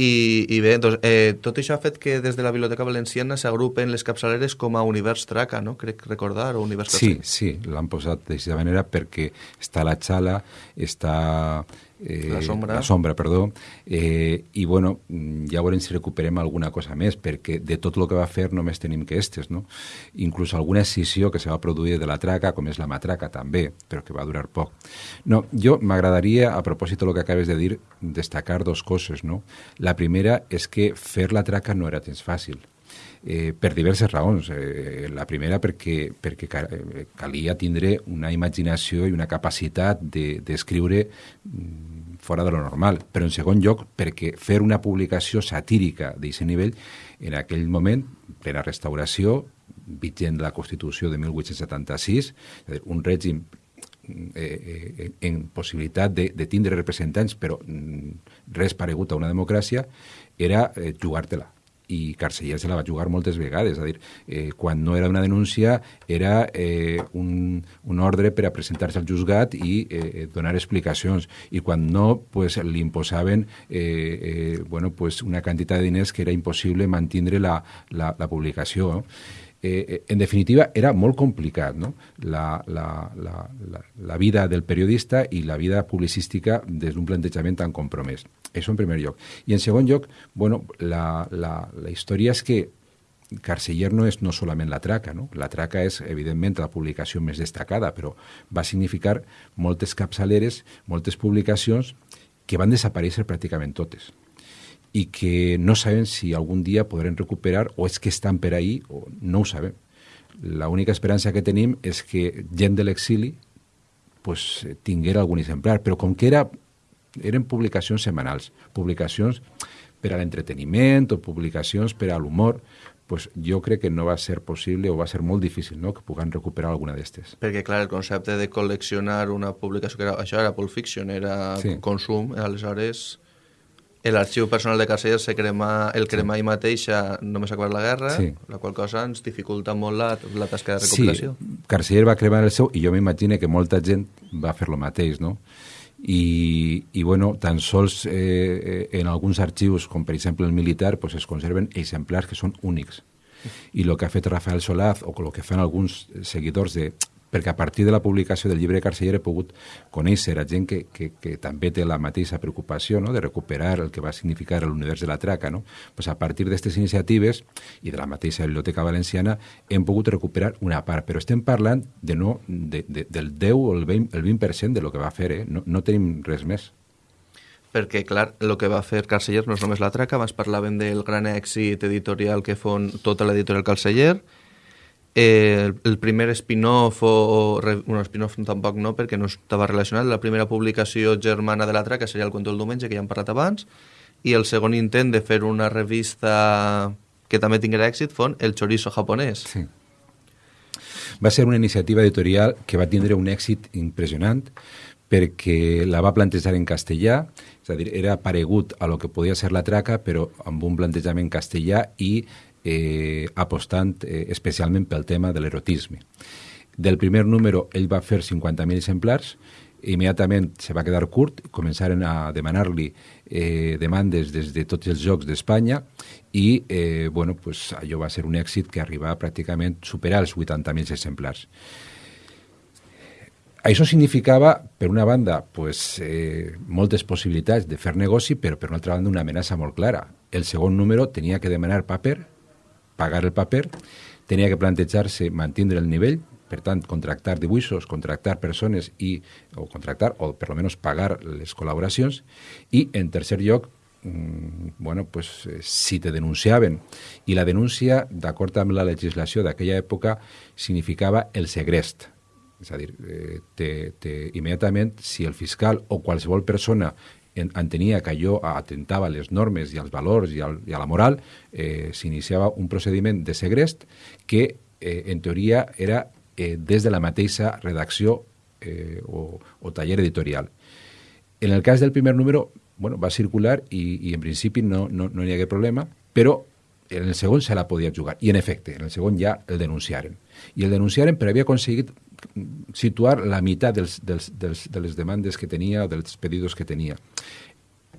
I, i bé, doncs, eh, tot això ha fet que des de la Biblioteca Valenciana s'agrupen les capçaleres com a Univers Traca, no? Crec recordar, o Univers Sí, sí, l'han posat d'aquesta manera perquè està la xala, està Eh, la sombra. La sombra, perdó. Eh, I, bueno, ja veurem si recuperem alguna cosa més, perquè de tot el que va fer només tenim que estes, no? Inclús alguna escissió que se va produir de la traca, com és la matraca també, però que va durar poc. No, jo m'agradaria, a propòsit del que acabes de dir, destacar dos coses, no? La primera és que fer la traca no era temps fàcil eh, per diverses raons. Eh, la primera perquè, perquè eh, calia tindre una imaginació i una capacitat d'escriure de, mm, fora de lo normal. Però en segon lloc perquè fer una publicació satírica d'aquest nivell en aquell moment, plena restauració, vigent la Constitució de 1876, un règim eh, eh, en possibilitat de, de tindre representants, però mm, res paregut a una democràcia, era eh, jugar-te-la i Carceller se la va jugar moltes vegades, és a dir, eh, quan no era una denúncia era eh, un, un ordre per a presentar-se al juzgat i eh, donar explicacions, i quan no pues, li imposaven eh, eh, bueno, pues, una quantitat de diners que era impossible mantindre la, la, la publicació. No? Eh, eh, en definitiva, era molt complicat no? la, la, la, la, la vida del periodista i la vida publicística des d'un plantejament tan compromès. Això en primer lloc. I en segon lloc, bueno, la, la, la història és que Carceller no és no solament la traca, no? La traca és, evidentment, la publicació més destacada, però va significar moltes capçaleres, moltes publicacions que van desaparèixer pràcticament totes i que no sabem si algun dia podrem recuperar o és que estan per ahí o no ho sabem. L'única esperança que tenim és que gent de l'exili pues, tinguera algun exemplar, però com que era eren publicacions setmanals, publicacions per a l'entreteniment o publicacions per a l'humor, pues jo crec que no va ser possible o va ser molt difícil no? que puguem recuperar alguna d'estes. Perquè, clar, el concepte de col·leccionar una publicació, que era, això era Pulp Fiction, era sí. consum, aleshores l'arxiu personal de Carceller se crema, el crema sí. mateixa només acabar la guerra, sí. la qual cosa ens dificulta molt la, la tasca de recopilació. Sí, Carceller va cremar el seu i jo m'imagino que molta gent va fer lo mateix, no? i, i bueno, tan sols eh, eh, en alguns arxius, com per exemple el militar, pues es conserven exemplars que són únics. I el que ha fet Rafael Solaz, o el que fan alguns seguidors de perquè a partir de la publicació del llibre Carceller he pogut conèixer a gent que, que, que també té la mateixa preocupació no? de recuperar el que va significar l'univers de la traca. No? Pues a partir d'aquestes iniciatives i de la mateixa Biblioteca Valenciana hem pogut recuperar una part, però estem parlant de no, de, de, del 10 o el 20%, el 20 de lo que va fer, eh? no, no tenim res més perquè, clar, el que va fer Carceller no és només la traca, abans parlàvem del gran èxit editorial que fon tota l'editorial Carceller, Eh, el primer spin-off, o, o bueno, spin-off tampoc no, perquè no estava relacionat, la primera publicació germana de la traca seria el Cuento del Diumenge, que ja hem parlat abans, i el segon intent de fer una revista que també tinguera èxit fon El Chorizo japonès. Sí. Va ser una iniciativa editorial que va tindre un èxit impressionant perquè la va plantejar en castellà, és a dir, era paregut a lo que podia ser la traca, però amb un plantejament castellà i eh, apostant eh, especialment pel tema de l'erotisme. Del primer número ell va fer 50.000 exemplars, immediatament se va quedar curt, començaren a demanar-li eh, demandes des de tots els jocs d'Espanya i eh, bueno, pues, allò va ser un èxit que arribava pràcticament a superar els 80.000 exemplars. Això significava, per una banda, pues, eh, moltes possibilitats de fer negoci, però per una altra banda una amenaça molt clara. El segon número tenia que demanar paper pagar el paper, tenia que plantejar-se mantindre el nivell, per tant, contractar dibuixos, contractar persones i, o contractar, o per almenys pagar les col·laboracions, i, en tercer lloc, mm, bueno, pues, eh, si te denunciaven, i la denúncia, d'acord amb la legislació d'aquella època, significava el segrest, és a dir, eh, te, te, immediatament, si el fiscal o qualsevol persona entenia que allò atentava les normes i als valors i, al, i a la moral, eh, s'iniciava un procediment de segrest que, eh, en teoria, era eh, des de la mateixa redacció eh, o, o taller editorial. En el cas del primer número, bueno, va circular i, i en principi no, no, no hi hagué problema, però en el segon se la podia jugar. I, en efecte, en el segon ja el denunciaren. I el denunciaren però havia aconseguit situar la meitat dels, dels, dels, de les demandes que tenia o dels pedidos que tenia.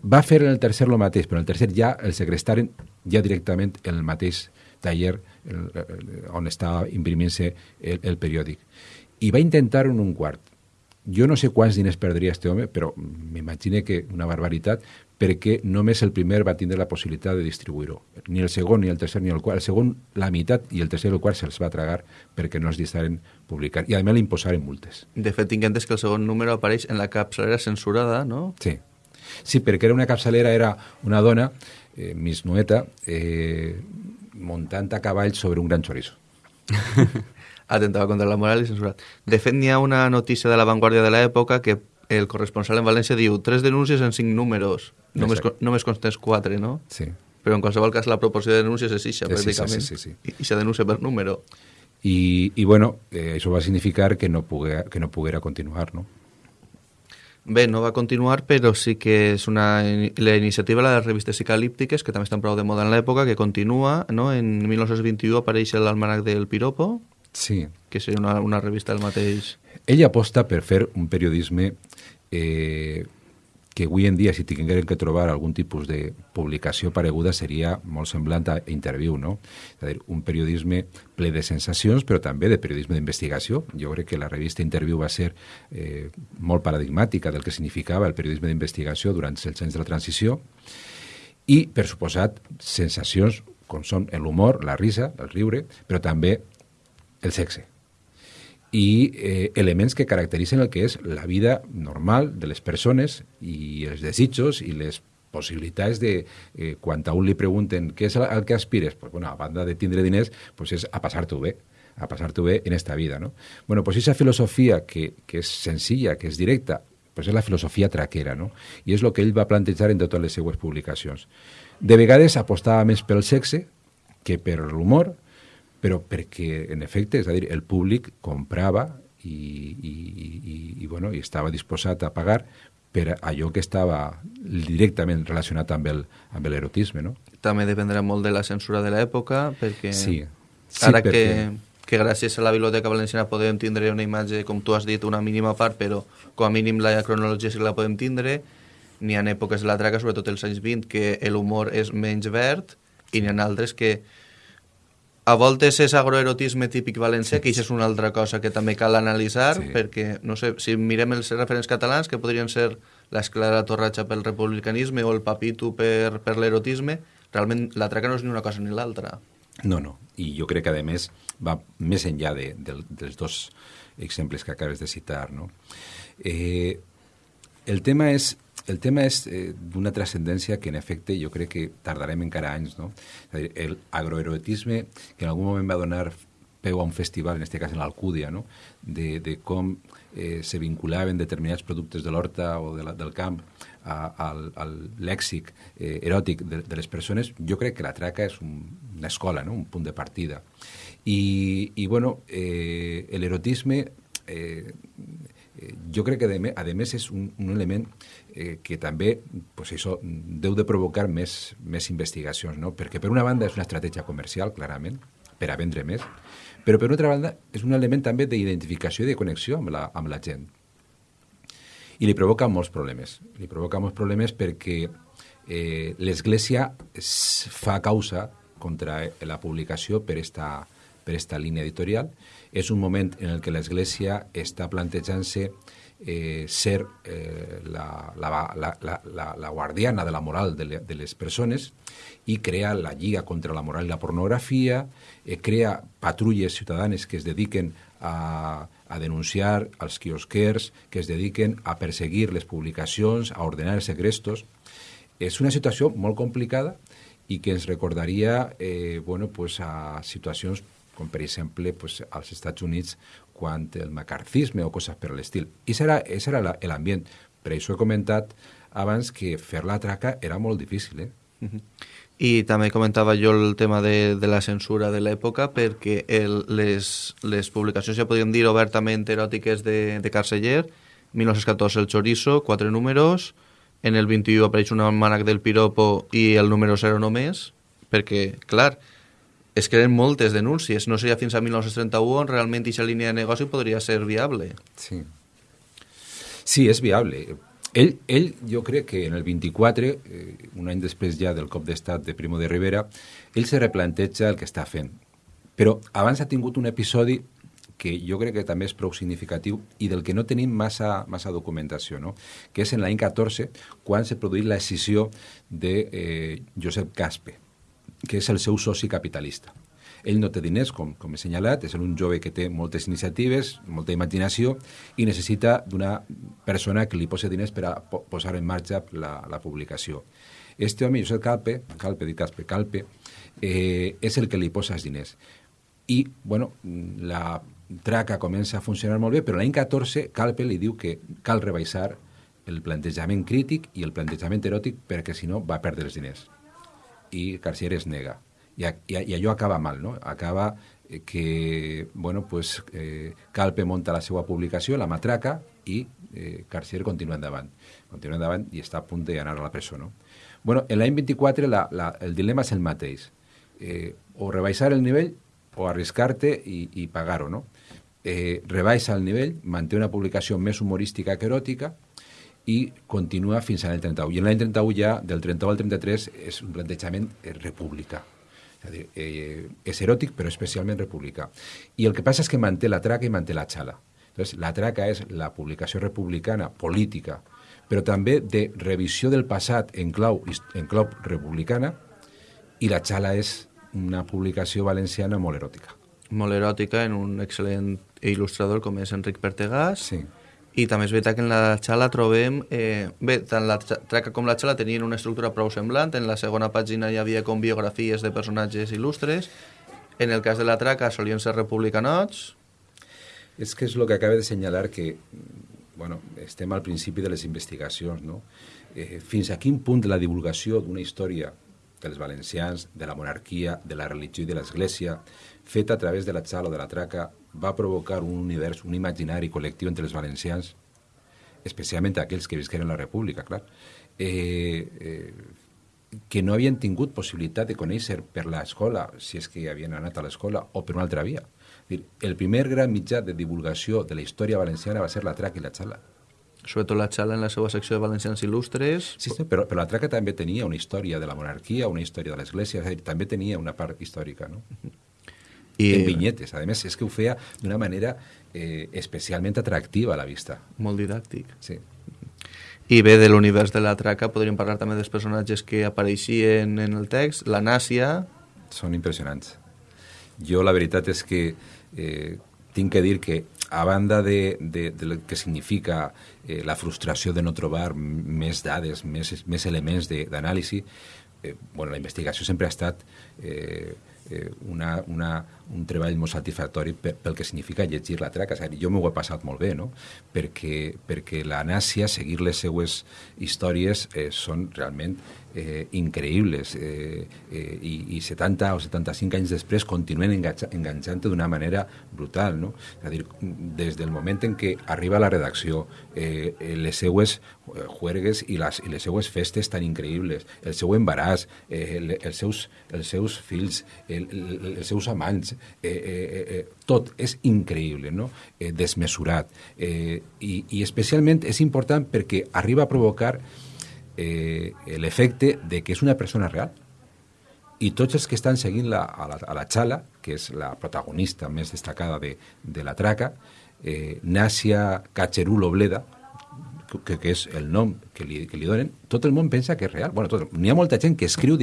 Va fer en el tercer el mateix, però en el tercer ja el segrestaren ja directament en el mateix taller el, el, on estava imprimint-se el, el periòdic. I va intentar en un quart. jo no sé quants diners perdria este home, però m'imagine que una barbaritat, perquè només el primer va tindre la possibilitat de distribuir-ho. Ni el segon, ni el tercer, ni el quart. El segon, la meitat, i el tercer i el quart se'ls va tragar perquè no es deixaren publicar. I a més li imposaren multes. De fet, tinc entès que el segon número apareix en la capçalera censurada, no? Sí. Sí, perquè era una capçalera, era una dona, eh, Miss Nueta, eh, muntant a cavall sobre un gran chorizo. Atentava contra la moral i censurat. De fet, n'hi ha una notícia de l'avantguàrdia de l'època que el corresponsal en València diu tres denúncies en cinc números. Només, Exacte. només constens quatre, no? Sí. Però en qualsevol cas la proporció de denúncies és ixa, És pràcticament. sí, sí, sí. I ixa denúncia per número. I, i bueno, eh, això va significar que no, poguera, que no poguera continuar, no? Bé, no va continuar, però sí que és una, la iniciativa de les revistes psicalíptiques, que també estan prou de moda en l'època, que continua, no? En 1921 apareix l'almanac del Piropo, Sí. que seria una, una revista del mateix... Ell aposta per fer un periodisme eh, que avui en dia, si tinguérem que trobar algun tipus de publicació pareguda, seria molt semblant a Interview, no? És a dir, un periodisme ple de sensacions, però també de periodisme d'investigació. Jo crec que la revista Interview va ser eh, molt paradigmàtica del que significava el periodisme d'investigació durant els anys de la transició i, per suposat, sensacions com són l'humor, la risa, el riure, però també el sexe i eh, elements que caracteritzen el que és la vida normal de les persones i els desitjos i les possibilitats de, eh, quan a un li pregunten què és el, que aspires, pues, bueno, a banda de tindre diners, pues és a passar-t'ho bé, a passar-t'ho bé en esta vida. No? Bueno, pues esa filosofia que, que és senzilla, que és directa, pues és la filosofia traquera, no? I és el que ell va plantejar en totes les seues publicacions. De vegades apostava més pel sexe que per l'humor, però perquè, en efecte, és a dir, el públic comprava i, i, i, i, bueno, i estava disposat a pagar per allò que estava directament relacionat amb el- amb l'erotisme, no? També dependrà molt de la censura de l'època, perquè Sí. Sí, ara perquè- que, que gràcies a la Biblioteca Valenciana podem tindre una imatge, com tu has dit, una mínima part, però com a mínim la cronologia sí que la podem tindre, n'hi ha èpoques de la traca, sobretot els anys 20, que l'humor és menys verd, i n'hi ha altres que a voltes és agroerotisme típic valencià, que això és una altra cosa que també cal analitzar, Sí. perquè, no sé, si mirem els referents catalans, que podrien ser l'esclara torratxa pel republicanisme o el papito per, per l'erotisme, realment la traca no és ni una cosa ni l'altra. No, no. I jo crec que, a més, va més enllà de, de, dels dos exemples que acabes de citar. No? Eh, el tema és, el tema és eh, d'una transcendència que, en efecte, jo crec que tardarem encara anys. No? És a dir, el agroerotisme, que en algun moment va donar peu a un festival, en aquest cas en l'Alcúdia, no? de, de com eh, se vinculaven determinats productes de l'horta o de la, del camp a, al, al lèxic eh, eròtic de, de les persones, jo crec que la traca és un, una escola, no? un punt de partida. I, i bueno, eh, l'erotisme eh, eh, jo crec que a més, és un, un element eh, que també pues això, deu de provocar més, més investigacions, no? perquè per una banda és una estratègia comercial, clarament, per a vendre més, però per una altra banda és un element també d'identificació i de connexió amb la, amb la gent. I li provoca molts problemes. Li provoca molts problemes perquè eh, l'Església es fa causa contra la publicació per esta, per esta línia editorial. És un moment en el que l'Església està plantejant-se eh, ser eh, la, la, la, la, la, guardiana de la moral de, le, de les persones i crea la Lliga contra la moral i la pornografia, eh, crea patrulles ciutadanes que es dediquen a, a denunciar als quiosquers, que es dediquen a perseguir les publicacions, a ordenar els segrestos. És una situació molt complicada i que ens recordaria eh, bueno, pues a situacions com per exemple pues, als Estats Units quan el macarcisme o coses per l'estil. I serà, era l'ambient. Per això he comentat abans que fer la traca era molt difícil. Eh? Uh -huh. I també comentava jo el tema de, de la censura de l'època perquè el, les, les publicacions, ja podríem dir, obertament eròtiques de, de Carceller, 1914 el Chorizo, quatre números, en el 21 apareix un almanac del Piropo i el número 0 només, perquè, clar, es creen moltes denúncies. No seria fins a 1931 on realment aquesta línia de negoci podria ser viable. Sí. Sí, és viable. Ell, ell, jo crec que en el 24, eh, un any després ja del cop d'estat de Primo de Rivera, ell se replanteja el que està fent. Però abans ha tingut un episodi que jo crec que també és prou significatiu i del que no tenim massa, massa documentació, no? que és en l'any 14, quan s'ha produït la decisió de eh, Josep Caspe, que és el seu soci capitalista. Ell no té diners, com, com he assenyalat, és un jove que té moltes iniciatives, molta imaginació, i necessita d'una persona que li posi diners per a po posar en marxa la, la publicació. Este home, Josep Calpe, Calpe, dit Caspe, Calpe, eh, és el que li posa els diners. I, bueno, la traca comença a funcionar molt bé, però l'any 14 Calpe li diu que cal rebaixar el plantejament crític i el plantejament eròtic perquè si no va perdre els diners. I Carcier es nega i, i, i allò acaba mal, no? Acaba eh, que, bueno, pues, eh, Calpe monta la seva publicació, la matraca, i eh, Carcier continua endavant. Continua endavant i està a punt d'anar a la presó, no? Bueno, en l'any 24 la, la, el dilema és el mateix. Eh, o rebaixar el nivell o arriscar-te i, i pagar-ho, no? Eh, rebaixa el nivell, manté una publicació més humorística que eròtica, i continua fins a l'any 31. I en l'any 31 ja, del 31 al 33, és un plantejament eh, república. És a dir, eh, és eròtic però especialment republicà. I el que passa és que manté la traca i manté la xala. Entonces, la traca és la publicació republicana política, però també de revisió del passat en clau, en clau republicana, i la xala és una publicació valenciana molt eròtica. Molt eròtica en un excel·lent il·lustrador com és Enric Pertegàs. Sí i també és veritat que en la xala trobem... Eh, bé, tant la traca com la xala tenien una estructura prou semblant. En la segona pàgina hi havia com biografies de personatges il·lustres. En el cas de la traca solien ser republicanots. És que és el que acaba de senyalar que bueno, estem al principi de les investigacions, no? Eh, fins a quin punt la divulgació d'una història dels valencians, de la monarquia, de la religió i de l'Església, feta a través de la xala o de la traca, va provocar un univers, un imaginari col·lectiu entre els valencians, especialment aquells que visqueren la República, clar, eh, eh, que no havien tingut possibilitat de conèixer per l'escola, si és que havien anat a l'escola, o per una altra via. Dir, el primer gran mitjà de divulgació de la història valenciana va ser la traca i la xala. Sobretot la xala en la seva secció de valencians il·lustres. Sí, sí però, però la traca també tenia una història de la monarquia, una història de l'església, també tenia una part històrica, no? I... en vinyetes. A més, és que ho feia d'una manera eh, especialment atractiva a la vista. Molt didàctic. Sí. I bé, de l'univers de la traca podríem parlar també dels personatges que apareixien en el text. La Nàcia... Són impressionants. Jo la veritat és que eh, tinc que dir que a banda de, de, de que significa eh, la frustració de no trobar més dades, més, més elements d'anàlisi, eh, bueno, la investigació sempre ha estat eh, una, una, un treball molt satisfactori pel que significa llegir la traca. És dir, jo m'ho he passat molt bé, no? perquè, perquè la Nàcia, seguir les seues històries, eh, són realment eh, increïbles eh, eh, i, i 70 o 75 anys després continuen enganxant d'una manera brutal. No? És a dir, des del moment en què arriba la redacció, eh, les seues eh, juergues i les, i les seues festes tan increïbles, el seu embaràs, eh, el, els, seus, els seus fills, el, el, els seus amants, eh, eh, eh, tot és increïble, no? eh, desmesurat. Eh, i, I especialment és important perquè arriba a provocar eh, l'efecte de que és una persona real. I tots els que estan seguint la, a, la, a la que és la protagonista més destacada de, la traca, eh, Nàcia Cacherulo Bleda, que, que és el nom que li, que tot el món pensa que és real. Bueno, N'hi ha molta que escriu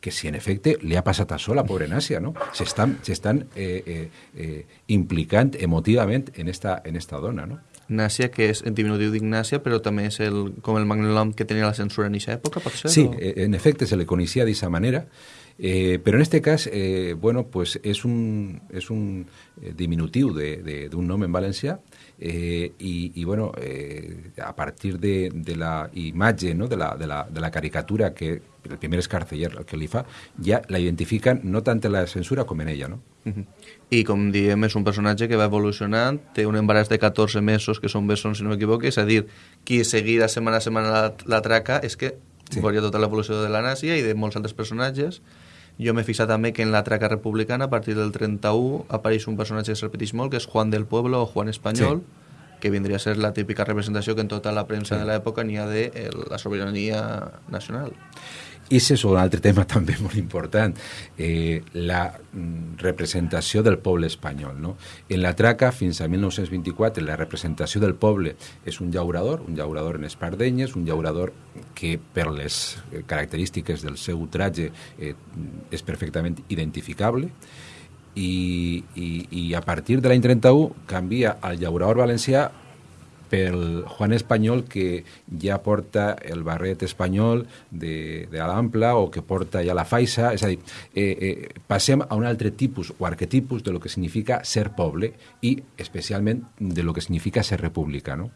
que si en efecte li ha passat això a la pobra Nàcia, no? S'estan eh, eh, eh, implicant emotivament en esta, en esta dona, no? Nàcia, que és en diminutiu d'Ignàcia, però també és el, com el magnom que tenia la censura en aquesta època, pot ser? Sí, o? Eh, en efecte se le coneixia d'aquesta manera, eh, però en este cas, eh, bueno, pues és un, és un eh, diminutiu d'un nom en valencià, eh, i, i bueno, eh, a partir de, de la imatge, no? de, la, de, la, de la caricatura que el primer escarceller el que li fa, ja la identifiquen no tant en la censura com en ella, no? Uh -huh. I com diem, és un personatge que va evolucionant, té un embaràs de 14 mesos, que són bessons, si no m'equivoco, és a dir, qui seguirà setmana a setmana la, la traca és que sí. veuria tota l'evolució de la Nàcia i de molts altres personatges. Jo m'he fixat també que en la traca republicana, a partir del 31, apareix un personatge que es repeteix molt, que és Juan del Pueblo o Juan Espanyol, sí que vindria a ser la típica representació que en tota la premsa sí. de l'època n'hi ha de el, la sobirania nacional. És un altre tema també molt important, eh, la mm, representació del poble espanyol. No? En la traca, fins a 1924, la representació del poble és un llaurador, un llaurador en espardenyes, un llaurador que per les eh, característiques del seu tratge eh, és perfectament identificable, i, i, i a partir de l'any 31 canvia el llaurador valencià pel Juan Espanyol que ja porta el barret espanyol de, de l'Ampla o que porta ja la faixa, és a dir, eh, eh, passem a un altre tipus o arquetipus de lo que significa ser poble i especialment de lo que significa ser república, no?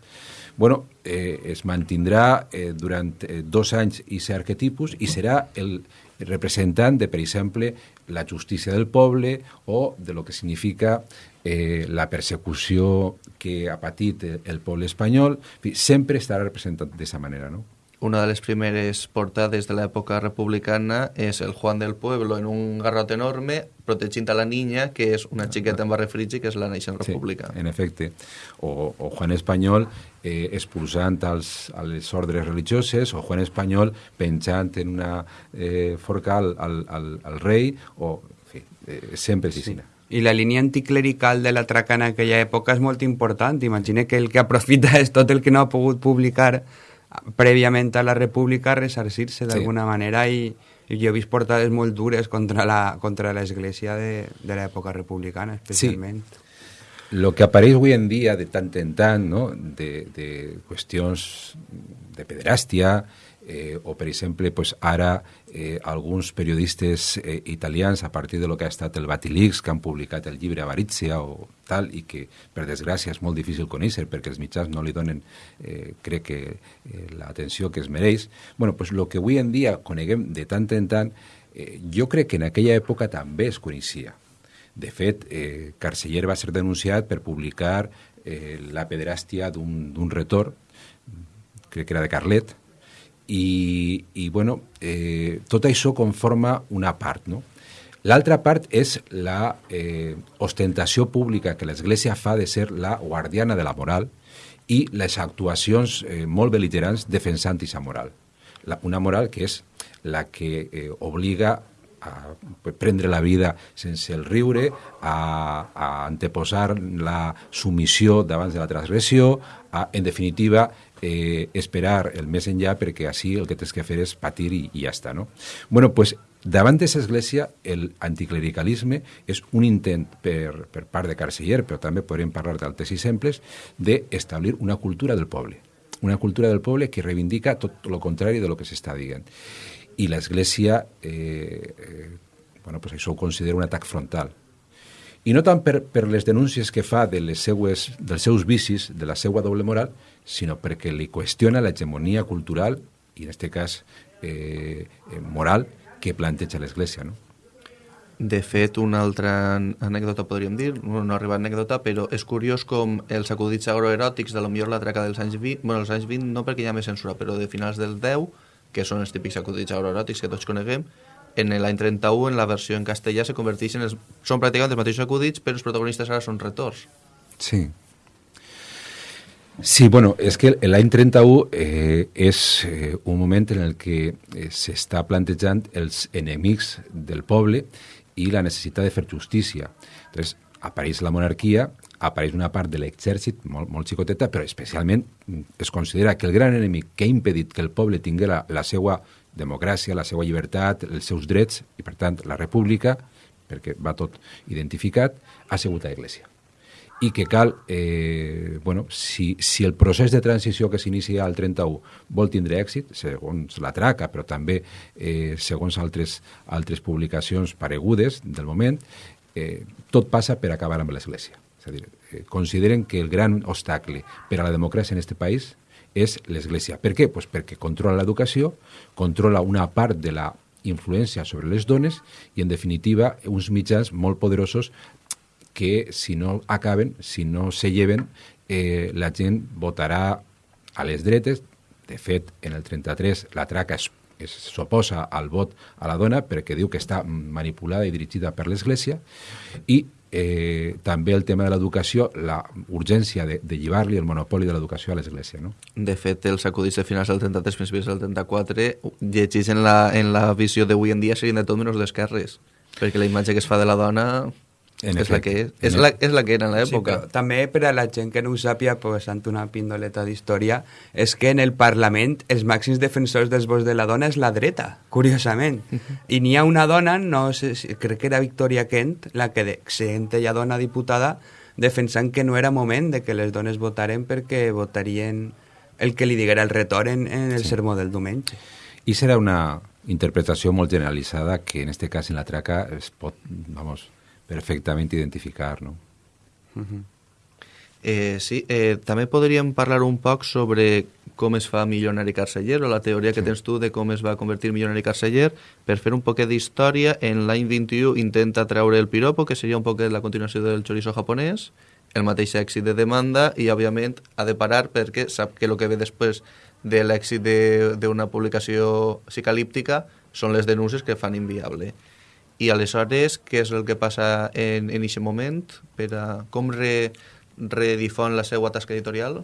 Bueno, eh, es mantindrà eh, durant eh, dos anys i ser arquetipus i serà el representant de, per exemple, la justícia del poble o de lo que significa eh, la persecució que ha patit el poble espanyol, sempre estarà representat d'aquesta manera, no? Una de les primeres portades de l'època republicana és el Juan del Pueblo en un garrot enorme protegint a la niña, que és una xiqueta amb barre frigi, que és la naixent república. Sí, en efecte. O, o Juan Espanyol eh, expulsant als, a les ordres religioses, o Juan Espanyol penjant en una eh, forca al, al, al, al rei, o en fi, eh, sempre és sí. I la línia anticlerical de la traca en aquella època és molt important. Imagina que el que aprofita és tot el que no ha pogut publicar prèviament a la república ressarcir-se d'alguna sí. manera i, i jo he vist portades molt dures contra la contra l'església de, de l'època republicana, especialment. Sí. Lo que apareix avui en dia de tant en tant, no? de, de qüestions de pederàstia, eh, o per exemple pues, ara eh, alguns periodistes eh, italians a partir de lo que ha estat el Batilix que han publicat el llibre Avarícia o tal i que per desgràcia és molt difícil conèixer perquè els mitjans no li donen eh, crec que eh, l'atenció que es mereix. Bueno, pues lo que avui en dia coneguem de tant en tant eh, jo crec que en aquella època també es coneixia. De fet, eh, Carceller va ser denunciat per publicar eh, la pederàstia d'un retor crec que era de Carlet, i, i bueno, eh, tot això conforma una part, no? L'altra part és la eh, ostentació pública que l'Església fa de ser la guardiana de la moral i les actuacions eh, molt beligerants defensant aquesta moral. La, una moral que és la que eh, obliga a prendre la vida sense el riure, a, a anteposar la submissió davant de la transgressió, a, en definitiva, eh, esperar el més enllà perquè així el que tens que fer és patir i, i ja està, no? bueno, pues, davant d'aquesta església, el anticlericalisme és un intent per, per part de Carceller, però també podríem parlar d'altres exemples, d'establir una cultura del poble. Una cultura del poble que reivindica tot el contrari de lo que s'està dient. I l'Església, eh, eh, bueno, pues això ho considera un atac frontal i no tant per, per les denúncies que fa de les seues, dels seus vicis, de la seva doble moral, sinó perquè li qüestiona l'hegemonia cultural, i en aquest cas eh, eh, moral, que planteja l'Església. No? De fet, una altra anècdota podríem dir, no, no arriba anècdota, però és curiós com els acudits agroeròtics de lo millor la traca dels anys 20, bueno, els anys 20 no perquè hi ha més censura, però de finals del 10, que són els típics acudits agroeròtics que tots coneguem, en l'any 31, en la versió en castellà, se converteixen en... Els, són pràcticament els mateixos acudits, però els protagonistes ara són retors. Sí. Sí, bueno, és que l'any 31 eh, és eh, un moment en el que eh, s'està plantejant els enemics del poble i la necessitat de fer justícia. Entonces, apareix la monarquia, apareix una part de l'exèrcit molt, molt xicoteta, però especialment es considera que el gran enemic que ha impedit que el poble tingui la, la seva democràcia, la seva llibertat, els seus drets, i per tant la república, perquè va tot identificat, ha sigut l'Església. I que cal, eh, bueno, si, si el procés de transició que s'inicia al 31 vol tindre èxit, segons la traca, però també eh, segons altres, altres publicacions paregudes del moment, eh, tot passa per acabar amb l'Església. És a dir, eh, consideren que el gran obstacle per a la democràcia en aquest país és l'Església. Per què? Pues perquè controla l'educació, controla una part de la influència sobre les dones i, en definitiva, uns mitjans molt poderosos que, si no acaben, si no se lleven, eh, la gent votarà a les dretes. De fet, en el 33 la traca s'oposa al vot a la dona perquè diu que està manipulada i dirigida per l'Església i eh, també el tema de l'educació, la urgència de, de llivar-li el monopoli de l'educació a l'Església. No? De fet, els acudits de finals del 33, principis del 34, llegits en la, en la visió d'avui en dia serien de tot menys d'esquerres, perquè la imatge que es fa de la dona En és, la que és, En és, la, és la que era en Sí, l'època. però també per a la gent que no ho sàpia, posant una pindoleta d'història, és que en el Parlament els màxims defensors dels vots de la dona és la dreta, curiosament. I n'hi ha una dona, no sé, crec que era Victoria Kent, la que de, sent ella dona diputada, defensant que no era moment de que les dones votaren perquè votarien el que li diguera el retor en, en el sermó del diumenge. I serà una interpretació molt generalitzada que en este cas en la traca es pot, vamos, perfectament identificar, no? Eh, sí, eh, també podríem parlar un poc sobre com es fa milionari carceller o la teoria que tens tu de com es va convertir milionari carceller. Per fer un poquet d'història, en l'any 21 intenta treure el piropo, que seria un poquet la continuació del chorizo japonès, el mateix èxit de demanda i, òbviament, ha de parar perquè sap que el que ve després de l'èxit de- d'una publicació psicalíptica són les denúncies que fan inviable. I aleshores, què és el que passa en aquest moment? Per a, com re, redifon la seva tasca editorial?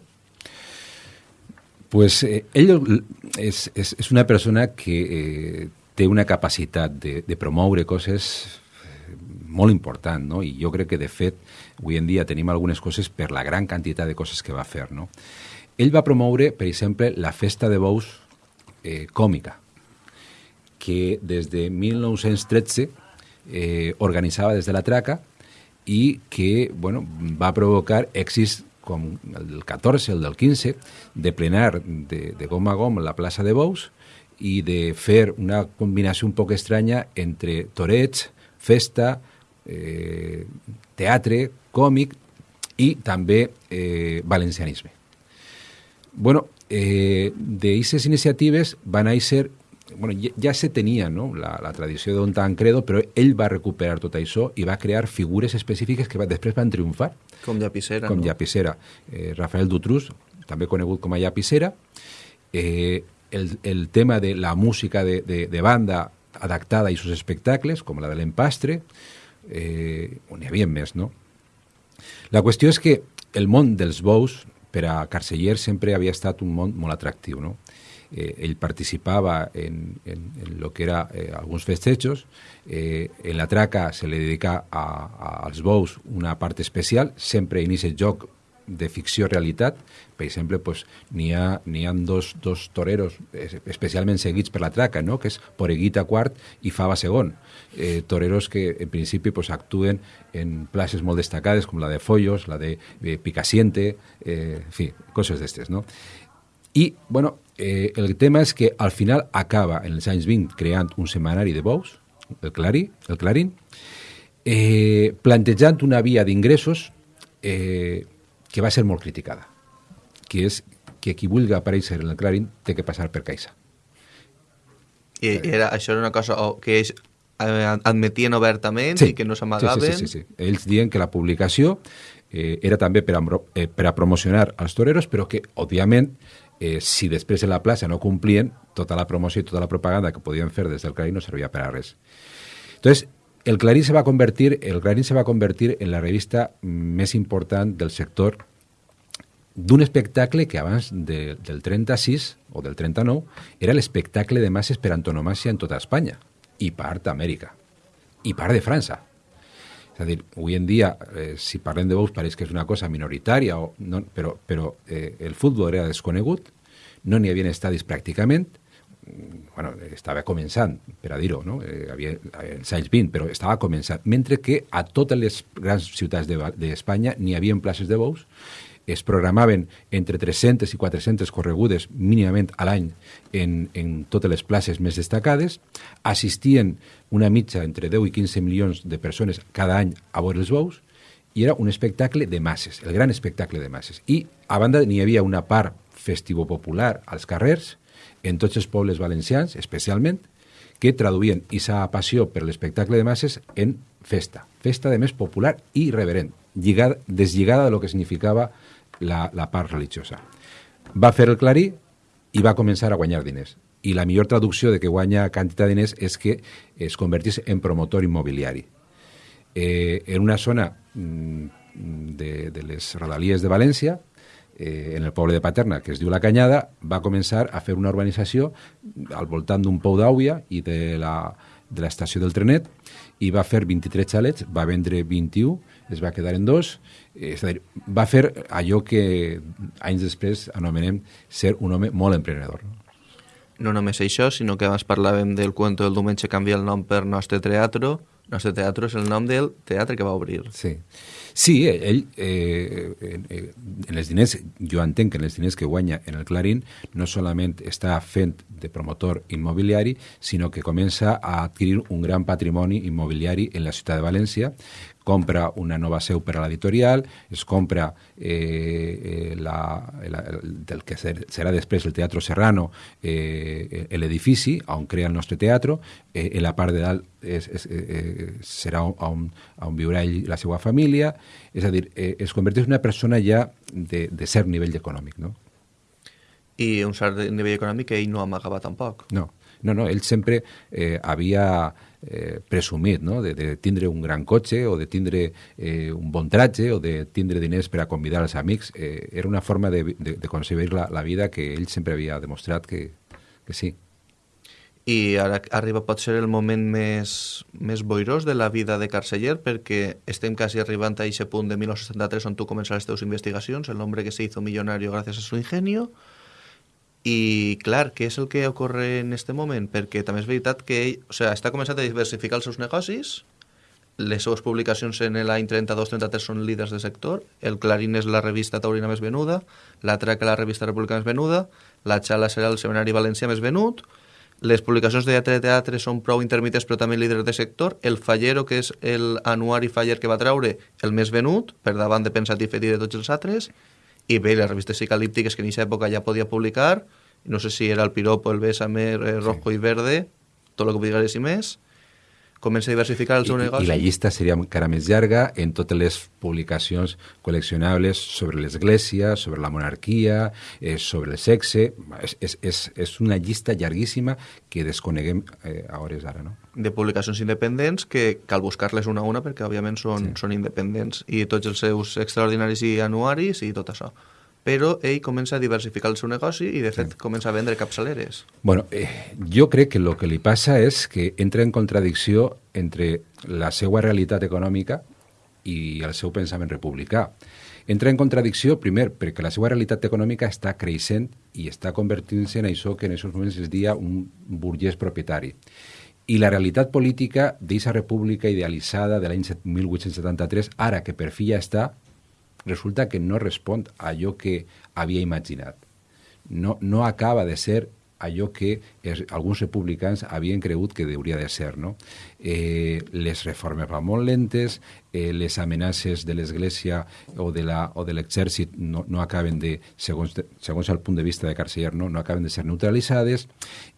Pues eh, ell és, és, és una persona que eh, té una capacitat de, de promoure coses eh, molt important, no? I jo crec que, de fet, avui en dia tenim algunes coses per la gran quantitat de coses que va fer, no? Ell va promoure, per exemple, la festa de bous eh, còmica, que des de 1913 eh, organitzava des de la traca i que bueno, va provocar èxits com el del 14, el del 15, de plenar de, de gom a gom la plaça de Bous i de fer una combinació un poc estranya entre torets, festa, eh, teatre, còmic i també eh, valencianisme. Bueno, eh, d'aquestes iniciatives van néixer bueno, ja, ja se tenia no? la, la tradició d'un Tancredo, però ell va recuperar tot això i va crear figures específiques que va, després van triomfar, Com llapissera, com no? Llapissera. Eh, Rafael Dutrus, també conegut com a Llapissera. Eh, el, el tema de la música de, de, de banda adaptada a sus espectacles, com la de l'empastre, eh, on hi havia més, no? La qüestió és que el món dels bous per a Carceller sempre havia estat un món molt atractiu, no? Eh, ell participava en, en, en lo que era eh, alguns festejos, eh, en la traca se li dedica a, a, als bous una part especial, sempre en aquest joc de ficció-realitat. Per exemple, pues, n'hi ha, ha dos, dos toreros es- especialment seguits per la traca, no? que és Poreguita quart i Fava segon. Eh, toreros que en principi pues, actuen en places molt destacades, com la de Follos, la de eh, Picassiente, eh, en fi, coses d'estes. No? I, bueno, eh, el tema és que al final acaba, en els anys 20, creant un setmanari de bous, el, Clarí, el Clarín, eh, plantejant una via d'ingressos eh, que va ser molt criticada, que és que qui vulgui aparèixer en el Clarín té que passar per Caixa. I era, això era una cosa que ells eh, admetien obertament i que no s'amagaven. Sí, sí, sí, sí, sí. Ells diuen que la publicació eh, era també per a, eh, per a promocionar els toreros, però que, òbviament, eh, si després en la plaça no complien, tota la promoció i tota la propaganda que podien fer des del Clarín no servia per a res. Entonces, el Clarín se va a convertir, el Clarín se va convertir en la revista més important del sector d'un espectacle que abans de, del 36 o del 39 era l'espectacle de masses per antonomàcia en tota Espanya i part d'Amèrica i part de França. És a dir, avui en dia, eh, si parlem de bous, pareix que és una cosa minoritària, o no, però, però eh, el futbol era desconegut, no n'hi havia estadis pràcticament, mm, bueno, estava començant, per a dir-ho, no? Eh, havia els anys 20, però estava començant, mentre que a totes les grans ciutats de- d'Espanya de, n'hi havia places de bous, es programaven entre 300 i 400 corregudes mínimament a l'any en, en totes les places més destacades, assistien una mitja entre 10 i 15 milions de persones cada any a veure els bous, i era un espectacle de masses, el gran espectacle de masses. I, a banda, n'hi havia una part festivo-popular als carrers, en tots els pobles valencians, especialment, que traduïen aquesta passió per l'espectacle de masses en festa. Festa, de més, popular i reverent, lligada, deslligada de lo que significava la, la part religiosa. Va fer el clarí i va començar a guanyar diners. I la millor traducció de que guanya quantitat de diners és que es convertís en promotor immobiliari. eh, en una zona mm, de, de les rodalies de València, eh, en el poble de Paterna, que es diu La Canyada, va començar a fer una urbanització al voltant d'un pou d'àuia i de la, de del trenet, i va fer 23 xalets, va vendre 21, es va quedar en dos, eh, és a dir, va fer allò que anys després anomenem ser un home molt emprenedor. No? No només això, sinó que abans parlàvem del cuento del diumenge canvia el nom per Nostre Teatro. Nostre Teatro és el nom del teatre que va obrir. Sí. Sí, ell, eh, eh, en els diners, jo entenc que en els diners que guanya en el Clarín no solament està fent de promotor immobiliari, sinó que comença a adquirir un gran patrimoni immobiliari en la ciutat de València, compra una nova seu per a l'editorial, es compra eh, eh la, la, del que ser, serà després el Teatro Serrano, eh, l'edifici on crea el nostre teatre, eh, en la part de dalt és, és, eh, serà on, on viurà ell la seva família, és a dir, eh, es converteix en una persona ja de, de cert nivell econòmic, no? I un cert nivell econòmic que ell no amagava tampoc. No, no, no ell sempre eh, havia eh, presumit no? de, de tindre un gran cotxe o de tindre eh, un bon tratge o de tindre diners per a convidar els amics. Eh, era una forma de, de, de concebir la, la vida que ell sempre havia demostrat que, que sí. I ara arriba potser el moment més, més boirós de la vida de Carceller perquè estem quasi arribant a aquest punt de 1973 on tu començaràs les teves investigacions, el nombre que se hizo millonario gràcies a su ingenio, i, clar, què és el que ocorre en aquest moment? Perquè també és veritat que ell o sigui, està començant a diversificar els seus negocis, les seves publicacions en l'any 32-33 són líders de sector, el Clarín és la revista taurina més venuda, la Traca la revista republicana més venuda, la Xala serà el seminari valencià més venut, les publicacions de teatre teatre són prou intermitents però també líders de sector, el Fallero, que és l'anuari Faller que va treure, el més venut, per davant de Pensatif i de tots els altres, i bé, les revistes psicalíptiques que en aquesta època ja podia publicar, no sé si era el Piropo, el Bésame, eh, Rojo sí. i Verde, tot el que digués i més, comença a diversificar el seu I, negoci. I la llista seria encara més llarga en totes les publicacions col·leccionables sobre l'Església, sobre la monarquia, eh, sobre el sexe... És, és, és, és una llista llarguíssima que desconeguem eh, a hores d'ara, no? De publicacions independents que cal buscar-les una a una perquè, òbviament, són, sí. són independents i tots els seus extraordinaris i anuaris i tot això però ell comença a diversificar el seu negoci i, de fet, sí. comença a vendre capçaleres. Bueno, eh, jo crec que el que li passa és que entra en contradicció entre la seva realitat econòmica i el seu pensament republicà. Entra en contradicció, primer, perquè la seva realitat econòmica està creixent i està convertint-se en això que en aquests moments es dia un burguès propietari. I la realitat política d'aquesta república idealitzada de l'any 1873, ara que per fi ja està, resulta que no respon a allò que havia imaginat. No, no acaba de ser allò que es, alguns republicans havien cregut que hauria de ser. No? Eh, les reformes van molt lentes, eh, les amenaces de l'Església o de l'exèrcit no, no acaben de, segons, segons el punt de vista de Carceller, no, no acaben de ser neutralitzades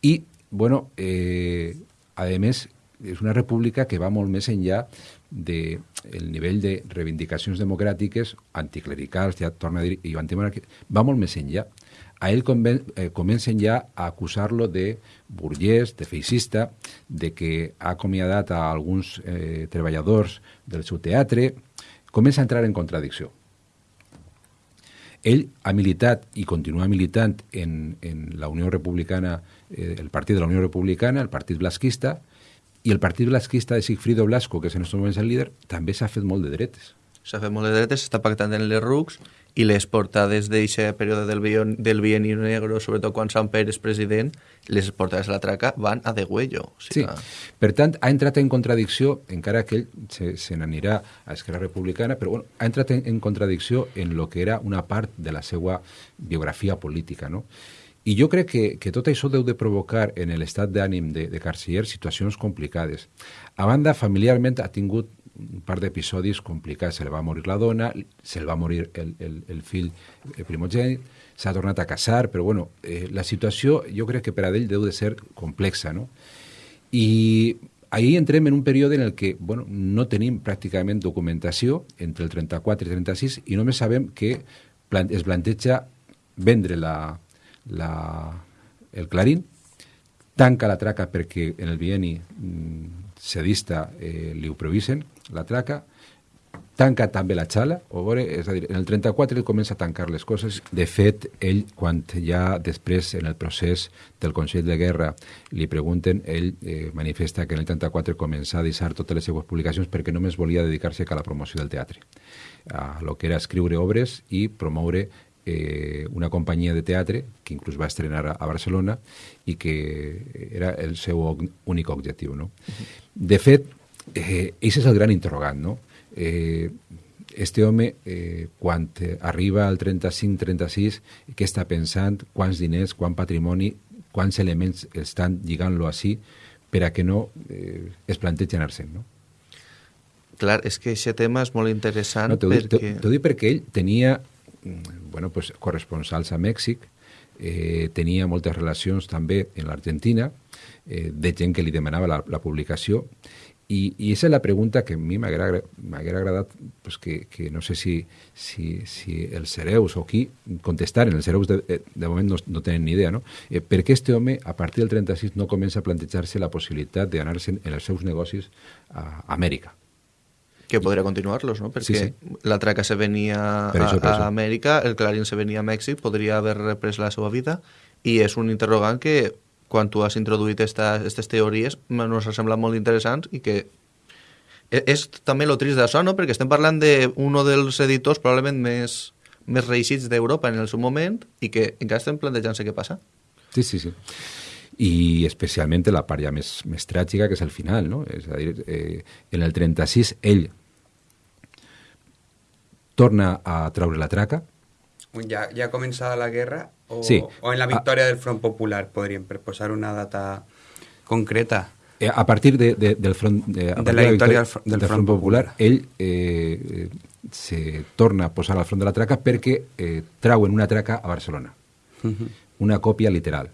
i, bueno, eh, a més, és una república que va molt més enllà de el nivell de reivindicacions democràtiques, anticlericals, ja torna a dir, i antimonàrquiques, va molt més enllà. A ell conven, eh, comencen ja a acusar-lo de burguès, de feixista, de que ha acomiadat a alguns eh, treballadors del seu teatre, comença a entrar en contradicció. Ell ha militat i continua militant en, en la Unió Republicana, eh, el partit de la Unió Republicana, el partit blasquista, i el Partit Blasquista de Sigfrido Blasco, que és en aquests moments el líder, també s'ha fet molt de dretes. S'ha fet molt de dretes, s'està pactant en les RUCs i les portades d'aquest període del, bion, del bienio negro, sobretot quan Sant Pere és president, les portades de la traca van a de huello. O sigui, sí, per tant, ha entrat en contradicció, encara que ell se, se n'anirà a Esquerra Republicana, però bueno, ha entrat en, en contradicció en lo que era una part de la seva biografia política, no? I jo crec que, que tot això deu de provocar en l'estat d'ànim de, de Carceller situacions complicades. A banda, familiarment ha tingut un par d'episodis complicats. Se li va morir la dona, se li va morir el, el, el fill primogènit, s'ha tornat a casar, però bueno, eh, la situació jo crec que per a ell deu de ser complexa, no? I ahir entrem en un període en el que bueno, no tenim pràcticament documentació entre el 34 i 36 i només sabem que es planteja vendre la, la, el Clarín, tanca la traca perquè en el bieni mm, sedista eh, li ho provisen, la traca, tanca també la xala, o veure, és a dir, en el 34 ell comença a tancar les coses. De fet, ell, quan ja després, en el procés del Consell de Guerra, li pregunten, ell eh, manifesta que en el 34 comença a deixar totes les seues publicacions perquè només volia dedicar-se a la promoció del teatre, a lo que era escriure obres i promoure eh, una companyia de teatre que inclús va estrenar a, a Barcelona i que era el seu únic objectiu. No? De fet, eh, és el gran interrogant, no? Eh, este home, eh, quan arriba al 35-36, què està pensant, quants diners, quant patrimoni, quants elements estan lligant-lo així per a que no eh, es plantegi anar-se'n, no? Clar, és que aquest tema és molt interessant no, perquè... T'ho dic perquè ell tenia bueno, pues, corresponsals a Mèxic, eh, tenia moltes relacions també en l'Argentina, eh, de gent que li demanava la, la publicació, i, i aquesta és la pregunta que a mi m'haguera agradat pues, que, que no sé si, si, si els hereus o qui contestaren, els hereus de, de moment no, no tenen ni idea, no? Eh, per què este home a partir del 36 no comença a plantejar-se la possibilitat d'anar-se'n en els seus negocis a Amèrica? Que podria continuar-los, no? Perquè sí, sí. la traca se venia a, això, a Amèrica, el Clarín se venia a Mèxic, podria haver reprès la seva vida, i és un interrogant que, quan tu has introduït aquestes teories, ens ha semblat molt interessants i que és, és també lo trist d'això, no? Perquè estem parlant d'un dels editors probablement més, més reeixits d'Europa en el seu moment i que encara estem plantejant-se què passa. Sí, sí, sí i especialment la part ja més, més tràgica, que és el final, no? És a dir, eh, en el 36 ell torna a traure la traca. Ja, ja ha començat la guerra o, sí. o en la victòria a, del Front Popular, podríem, per posar una data concreta. Eh, a partir de, de, del front, de, de la victòria, del, Front, del front Popular, Popular, ell eh, se torna a posar al front de la traca perquè eh, trauen una traca a Barcelona. Uh -huh. Una còpia literal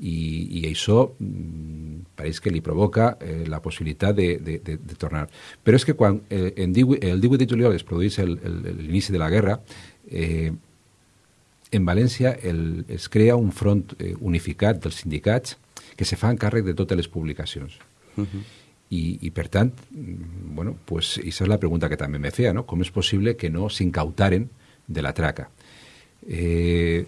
i, i això mm, pareix que li provoca eh, la possibilitat de, de, de, de tornar. Però és que quan eh, en 18, el 18 de juliol es produeix l'inici de la guerra, eh, en València el, es crea un front eh, unificat dels sindicats que se fa càrrec de totes les publicacions. Uh -huh. I, I, per tant, mm, bueno, pues, això és la pregunta que també me feia, no? Com és possible que no s'incautaren de la traca? Eh,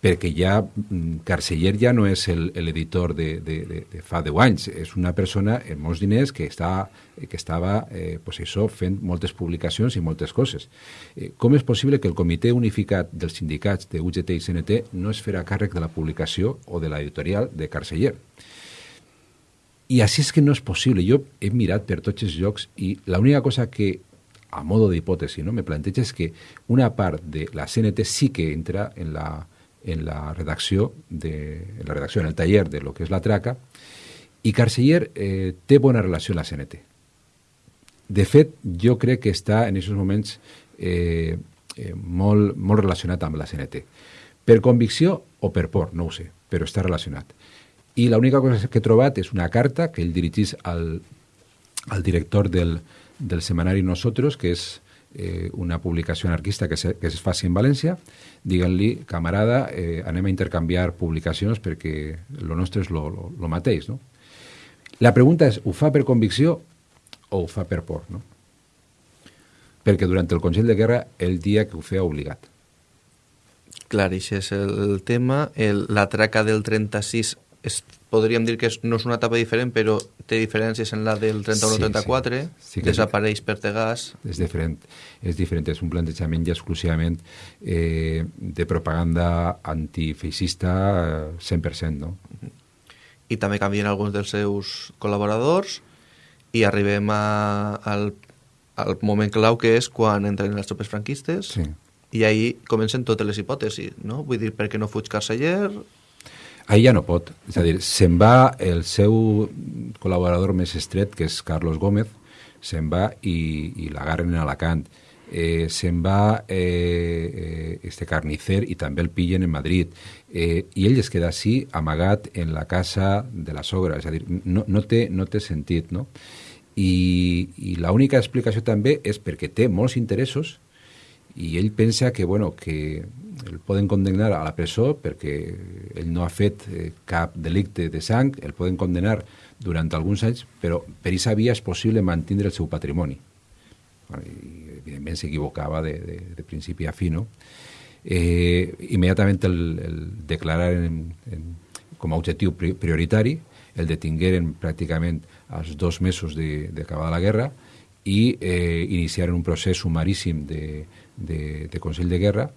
perquè ja mm, Carceller ja no és l'editor de, de, de, de fa 10 anys, és una persona amb molts diners que, està, que estava eh, pues això, fent moltes publicacions i moltes coses. Eh, com és possible que el Comitè Unificat dels Sindicats de UGT i CNT no es farà càrrec de la publicació o de l'editorial de Carceller? I així és que no és possible. Jo he mirat per tots els llocs i l'única cosa que a modo d'hipòtesi no, me planteja és que una part de la CNT sí que entra en la, en la redacció, de, en la redacció, en el taller de lo que és la traca, i Carceller eh, té bona relació amb la CNT. De fet, jo crec que està en aquests moments eh, eh, molt, molt relacionat amb la CNT. Per convicció o per por, no ho sé, però està relacionat. I l'única cosa que he trobat és una carta que ell dirigís al, al director del, del semanari Nosotros, que és eh, una publicació anarquista que, se, que es faci en València, diguin-li, camarada, eh, anem a intercanviar publicacions perquè lo nostre és lo, lo, lo mateix, no? La pregunta és, ho fa per convicció o ho fa per por, no? Perquè durant el Consell de Guerra el dia que ho feia obligat. Clar, això és el tema. El, la traca del 36 és, podríem dir que és, no és una etapa diferent, però té diferències en la del 31-34, sí, sí. sí desapareix per Tegàs... És diferent, és diferent, és un plantejament ja exclusivament eh, de propaganda antifeixista 100%, no? I també canvien alguns dels seus col·laboradors i arribem a, al, al moment clau que és quan entren les tropes franquistes sí. i ahir comencen totes les hipòtesis, no? Vull dir, per què no fuig Carceller, Ahir ja no pot. És a dir, se'n va el seu col·laborador més estret, que és Carlos Gómez, se'n va i, i l'agarren en Alacant. Eh, se'n va eh, eh, este carnicer i també el pillen en Madrid. Eh, I ell es queda així, amagat en la casa de la sogra. És a dir, no, no, té, no té sentit, no? I, i l'única explicació també és perquè té molts interessos i ell pensa que, bueno, que el poden condemnar a la presó perquè ell no ha fet eh, cap delicte de sang, el poden condemnar durant alguns anys, però per aquesta via és possible mantenir el seu patrimoni. I, evidentment s'equivocava de, de, de principi a fi, no? Eh, immediatament el, el declarar en, en, com a objectiu prioritari, el detingueren pràcticament als dos mesos d'acabada la guerra i eh, iniciaren un procés sumaríssim de, de, de Consell de Guerra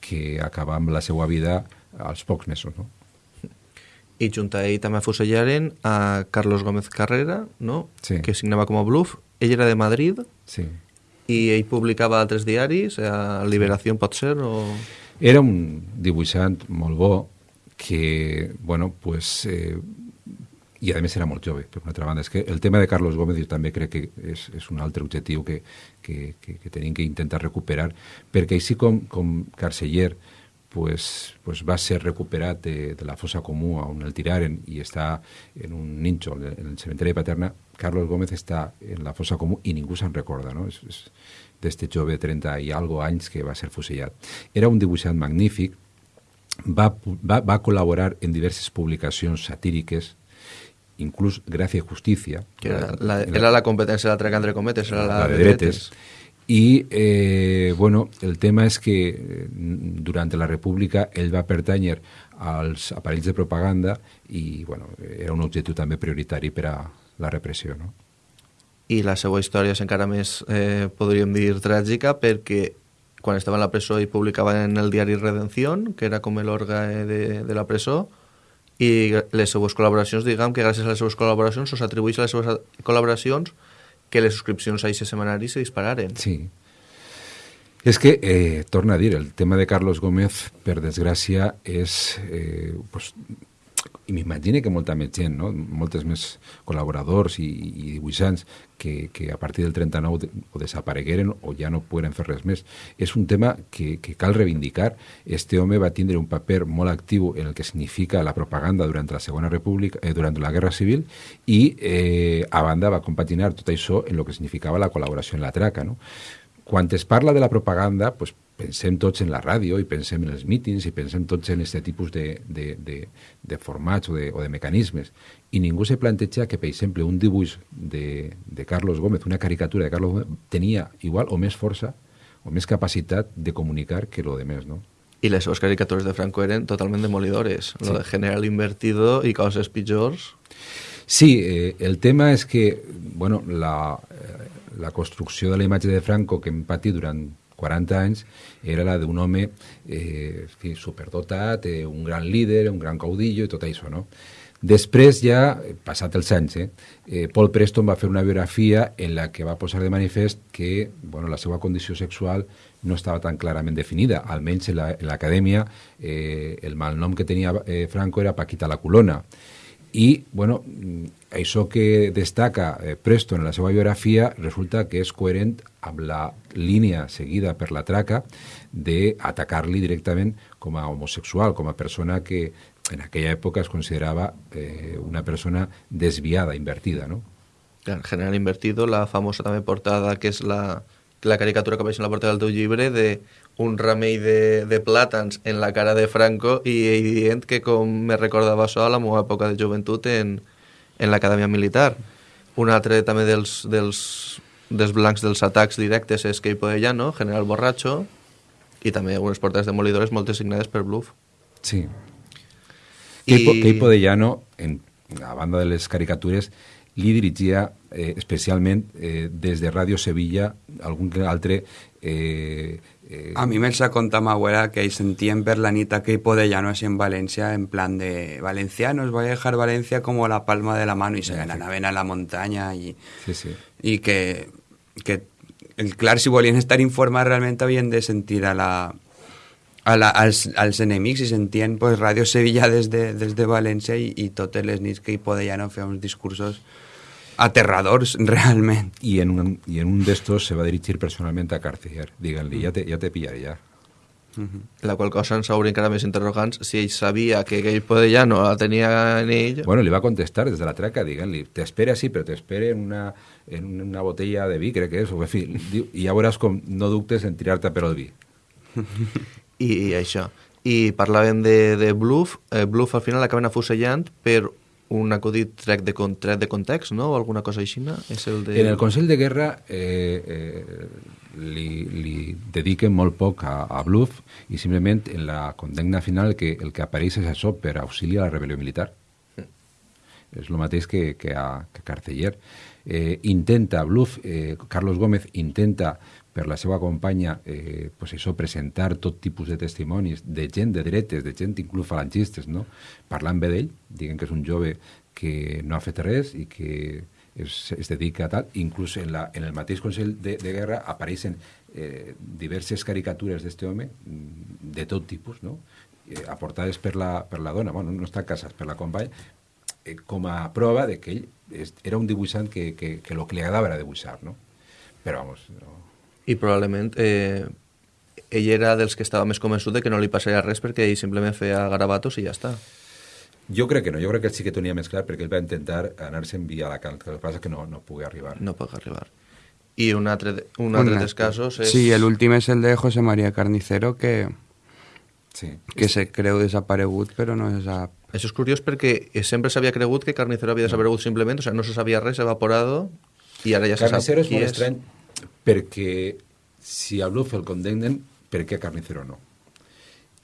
que acaba amb la seva vida als pocs mesos, no? I junt a ell també afusellaren a Carlos Gómez Carrera, no? Sí. que signava com a bluff. Ell era de Madrid Sí. i ell publicava altres diaris, a Liberació pot ser, o... Era un dibuixant molt bo que, bueno, pues, eh, i a més era molt jove, per una altra banda. És que el tema de Carlos Gómez jo també crec que és, és un altre objectiu que, que, que, que tenim que intentar recuperar, perquè així com, com Carceller pues, pues va ser recuperat de, de la fossa comú on el tiraren i està en un ninxo en el cementeri de Paterna, Carlos Gómez està en la fossa comú i ningú se'n recorda, no? És, és d'este jove de 30 i algo anys que va ser fusillat. Era un dibuixant magnífic, va, va, va col·laborar en diverses publicacions satíriques, inclús Gràcia i Justícia. Que era la, era la competència de l'altra que entre cometes, era la, la de dretes. I, eh, bueno, el tema és que eh, durant la República ell va pertànyer als aparells de propaganda i, bueno, era un objectiu també prioritari per a la repressió, no? I la seva història és encara més, eh, podríem dir, tràgica, perquè quan estava en la presó i publicava en el diari Redención, que era com l'òrgan de, de la presó, i les seues col·laboracions, diguem que gràcies a les seues col·laboracions us atribueix a les seues col·laboracions que les subscripcions a aquest semanari se dispararen. Sí. És que, eh, torna a dir, el tema de Carlos Gómez, per desgràcia, és eh, pues, i m'imagino que molta més gent, no? moltes més col·laboradors i, i dibuixants que, que a partir del 39 de, o desaparegueren o ja no poden fer res més. És un tema que, que cal reivindicar. Este home va tindre un paper molt actiu en el que significa la propaganda durant la Segona República, eh, durant la Guerra Civil i eh, a banda va compaginar tot això en el que significava la col·laboració en la traca. No? Quan es parla de la propaganda, pues, pensem tots en la ràdio i pensem en els mítings i pensem tots en aquest tipus de, de, de, de formats o de, o de mecanismes. I ningú se planteja que, per exemple, un dibuix de, de Carlos Gómez, una caricatura de Carlos Gómez, tenia igual o més força o més capacitat de comunicar que lo de més, no? I les seves caricatures de Franco eren totalment demolidores. Sí. Lo de general invertido i coses pitjors. Sí, eh, el tema és que, bueno, la, la construcció de la imatge de Franco que hem patit durant 40 anys era la d'un home eh, superdotat, eh, un gran líder, un gran caudillo i tot això, no? Després ja, passat els anys, eh, eh, Paul Preston va fer una biografia en la que va posar de manifest que bueno, la seva condició sexual no estava tan clarament definida. Almenys en l'acadèmia la, eh, el malnom que tenia eh, Franco era Paquita la Colona. I, bueno, això que destaca eh, Preston en la seva biografia resulta que és coherent amb la línia seguida per la traca d'atacar-li directament com a homosexual, com a persona que en aquella època es considerava eh, una persona desviada, invertida, no? En general invertido, la famosa també portada, que és la, la caricatura que apareix en la portada del teu llibre, de un ramell de, de plàtans en la cara de Franco i ell dient que com me recordava això a la meva època de joventut en, en l'acadèmia militar. Un altre també dels, dels, dels blancs dels atacs directes és Keipo Llano, general borratxo, i també unes portades demolidores moltes signades per Bluff. Sí, Keipo, I... Keipo de Llano, en, a banda de les caricatures, li dirigia eh, especialment eh, des de Ràdio Sevilla algun altre... Eh, eh, a mi me'ls ha contat ma abuela que hi sentien per la nit a Keipo de Llano així en València, en plan de valencianos, voy a dejar Valencia como la palma de la mano i se sí. anaven a la sí, sí. i que, que el, clar, si volien estar informats realment havien de sentir a la, a la, als, als enemics i sentien pues, Ràdio Sevilla des de, des de València i, i totes les nits que hi fer uns discursos aterradors, realment. I en un, i en un d'estos se va dirigir personalment a Cartier, diguent-li, ja te, ja te pillaré, ja. La qual cosa ens hauria encara més interrogants si ell sabia que aquell poder ja no la tenia en ell. Bueno, li va contestar des de la traca, diguent-li, t'espera sí, però t'espera en una, en una botella de vi, crec que és, o en fi, diu, i ja veuràs com no dubtes en tirar-te per el vi. I, i això. I parlàvem de, de Bluff. Eh, Bluff al final acaben afusellant per un acudit tret de, tret de context, no? O alguna cosa així, no? És el de... En el Consell de Guerra eh, eh, li, li dediquen molt poc a, a Bluff i simplement en la condemna final que el que apareix és això per auxili a la rebel·lió militar. És el mateix que, que, a, que Carceller. Eh, intenta, Bluff, eh, Carlos Gómez intenta per la seva companya eh, pues això, presentar tot tipus de testimonis de gent de dretes, de gent inclús falangistes, no? parlant bé d'ell, diguem que és un jove que no ha fet res i que es, es dedica a tal, inclús en, la, en el mateix Consell de, de Guerra apareixen eh, diverses caricatures d'aquest home mm, de tot tipus, no? eh, aportades per la, per la dona, bueno, no estan casats, per la companya, eh, com a prova de que ell era un dibuixant que, que, que lo que li agradava era dibuixar, no? Però, vamos, no, I probablement eh, ell era dels que estava més convençut de que no li passaria res perquè ell simplement feia garabatos i ja està. Jo crec que no, jo crec que sí que tenia més clar perquè ell va intentar anar-se'n via Alacant, que el que passa és que no, no pugui arribar. No pot arribar. I un altre, de- un altre dels casos és... Sí, el últim és el de José María Carnicero, que, Sí. que se creu desaparegut, però no se sap. Això és curiós perquè sempre s'havia cregut que Carnicero havia desaparegut simplement, o sea, no se sabia res, evaporado, i ara ja se Carnicero sap és qui molt és. estrany perquè si a Bluff el condemnen, per què Carnicero no?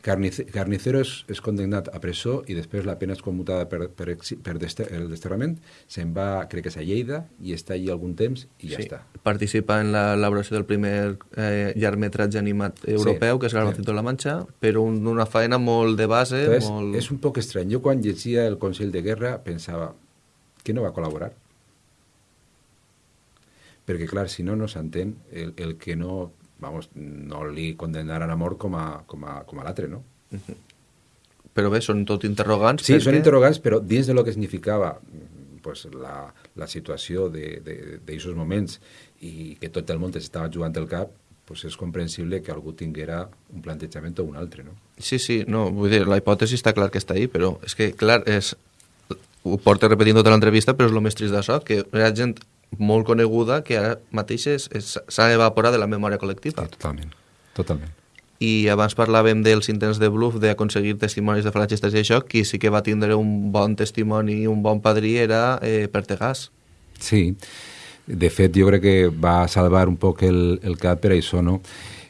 Carnice, Carnicero és, és condemnat a presó i després la pena és commutada per, per, per deste, el desterrament, se'n va, crec que és a Lleida, i està allí algun temps i ja Sí, està. participa en la elaboració del primer eh, llargmetratge animat europeu, que és el sí. La Manxa, però un, una faena molt de base, Entonces, molt... és un poc estrany. Jo quan llegia el Consell de Guerra pensava que no va col·laborar. Perquè, clar, si no, no s'entén el, el que no, vamos, no li condemnaran a mort com a, com a, com a l'altre, no? Però bé, són tot interrogants. Sí, perquè... són interrogants, però dins de lo que significava pues, la, la situació d'aquests moments i que tot el món estava jugant el cap, pues és comprensible que algú tinguera un plantejament o un altre, no? Sí, sí, no, vull dir, la hipòtesi està clar que està ahí, però és que, clar, és... ho porta repetint tota l'entrevista, però és el més trist d'això, que era gent molt coneguda que ara mateix s'ha evaporat de la memòria col·lectiva. totalment, totalment. I abans parlàvem dels intents de bluff d'aconseguir testimonis de falangistes i això, qui sí que va tindre un bon testimoni i un bon padrí era eh, Pertegàs. Sí, de fet jo crec que va salvar un poc el, el cap per això, no?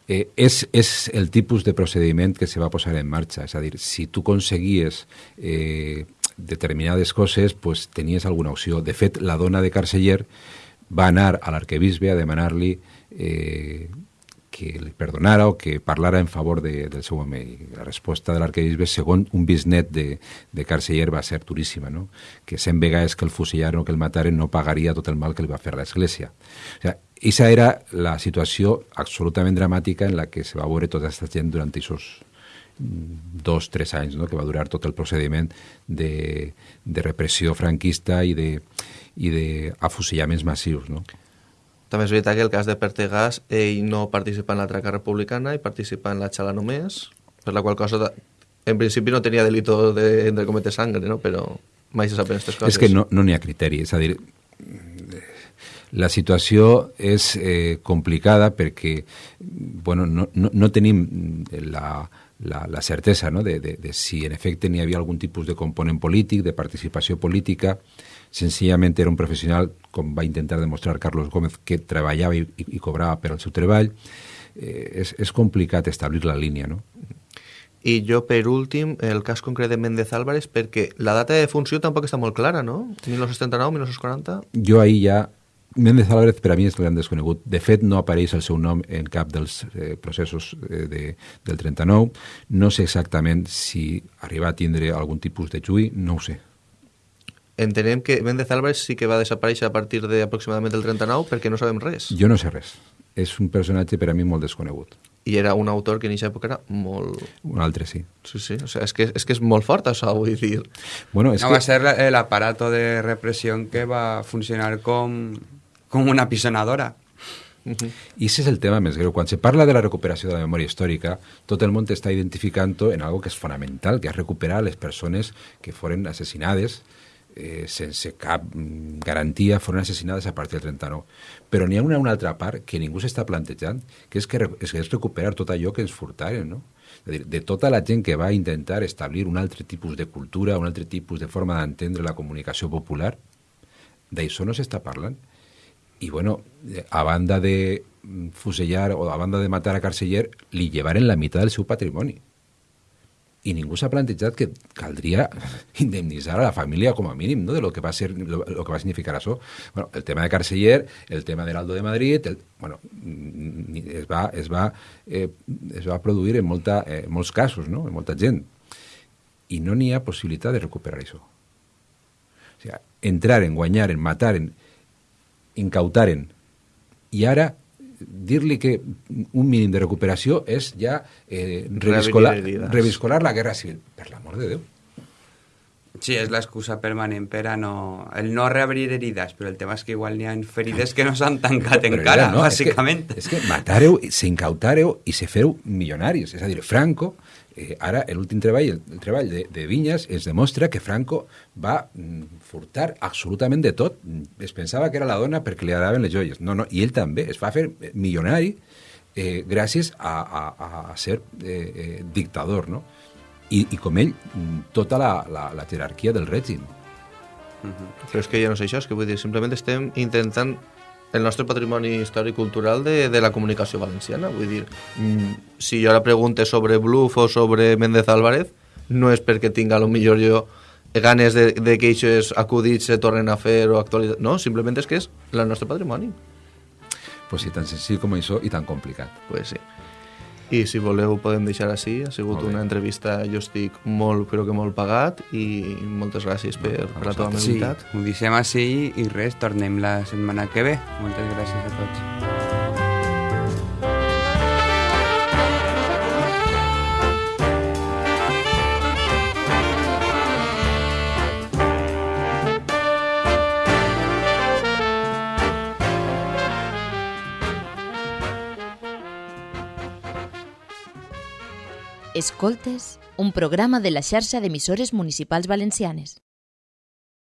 Eh, és, és el tipus de procediment que se va posar en marxa, és a dir, si tu aconseguies eh, determinades coses, pues, tenies alguna opció. De fet, la dona de Carceller va anar a l'arquebisbe a demanar-li eh, que li perdonara o que parlara en favor de, del seu home. I la resposta de l'arquebisbe, segons un bisnet de, de Carceller, va ser duríssima, no? que cent vegades que el fusillaren o que el mataren no pagaria tot el mal que li va fer l'Església. O sea, Esa era la situació absolutament dramàtica en la que se va veure tota aquesta gent durant aquests dos, tres anys, no? que va durar tot el procediment de, de repressió franquista i de, i d'afusillaments massius. No? També és veritat que el cas de Pertegàs, ell no participa en la traca republicana i participa en la xala només, per la qual cosa, en principi no tenia delito de, de cometer sangre, no? però mai se saben aquestes coses. És que no n'hi no ha criteri, és a dir, la situació és eh, complicada perquè bueno, no, no, no tenim la, la, la certesa no? de, de, de si en efecte n'hi havia algun tipus de component polític, de participació política, senzillament era un professional, com va intentar demostrar Carlos Gómez, que treballava i, i, cobrava per al seu treball. Eh, és, és complicat establir la línia, no? I jo, per últim, el cas concret de Méndez Álvarez, perquè la data de funció tampoc està molt clara, no? 1939, 1940... Jo ahir ja... Méndez Álvarez per a mi és el gran desconegut. De fet, no apareix el seu nom en cap dels eh, processos eh, de, del 39. No sé exactament si arriba a tindre algun tipus de juí, no ho sé. Entenem que Méndez Álvarez sí que va desaparèixer a partir de aproximadament el 39 perquè no sabem res. Jo no sé res. És un personatge per a mi molt desconegut. I era un autor que en aquesta època era molt... Un altre sí. Sí, sí, o sea, és, que, és que és molt fort això, vull dir. Bueno, és no, que... va ser la- el aparato de represión que va funcionar com, com una pisonadora. I aquest és el tema més greu. Quan se parla de la recuperació de la memòria històrica, tot el món està identificant en algo que és fonamental, que és recuperar les persones que foren assassinades eh, sense cap mm, a partir del 39. Però n'hi ha una, una altra part que ningú s'està plantejant, que és, que és, recuperar tot allò que ens furtaren, no? A de tota la gent que va intentar establir un altre tipus de cultura, un altre tipus de forma d'entendre la comunicació popular, d'això no s'està parlant. I, bueno, a banda de fusellar o a banda de matar a Carceller, li llevaren la meitat del seu patrimoni i ningú s'ha plantejat que caldria indemnitzar a la família com a mínim no? de lo que va ser lo, lo que va significar això. Bueno, el tema de Carceller, el tema de l'Aldo de Madrid, el, bueno, es va, es va, eh, es va produir en, molta, eh, en molts casos, no? en molta gent. I no n'hi ha possibilitat de recuperar això. O sigui, entrar en guanyar, en matar, en incautaren, i ara dir-li que un mínim de recuperació és ja eh, reviscolar, reviscolar la guerra civil. Per l'amor de Déu. Sí, és l'excusa permanent per a no... El no reabrir herides, però el tema és que igual n'hi ha ferides que no s'han tancat però encara, no, bàsicament. És que, és que matareu, s'incautareu i se fereu milionaris. És a dir, Franco eh, ara l'últim treball, el, el treball de, de Vinyas, es demostra que Franco va mm, furtar absolutament de tot. Es pensava que era la dona perquè li agradaven les joies. No, no, i ell també. Es va fer milionari eh, gràcies a, a, a ser eh, eh, dictador, no? I, i com ell, mm, tota la, la, la jerarquia del règim. Uh -huh. Però és que ja no sé això, és que vull dir, simplement estem intentant el nostre patrimoni històric cultural de, de la comunicació valenciana. Vull dir, mm, si jo ara pregunte sobre Bluff o sobre Méndez Álvarez, no és perquè tinga lo millor jo ganes de, de que aquests acudits se tornen a fer o actualitzar. No, simplement és que és el nostre patrimoni. Pues sí, tan senzill com això i tan complicat. Pues sí. I si voleu podem deixar així. Ha sigut una entrevista, jo estic molt, però que molt pagat i moltes gràcies per, per la teva amabilitat. Sí, ho deixem així i res, tornem la setmana que ve. Moltes gràcies a tots. Escoltes, un programa de la xarxa d'emissores municipals valencianes.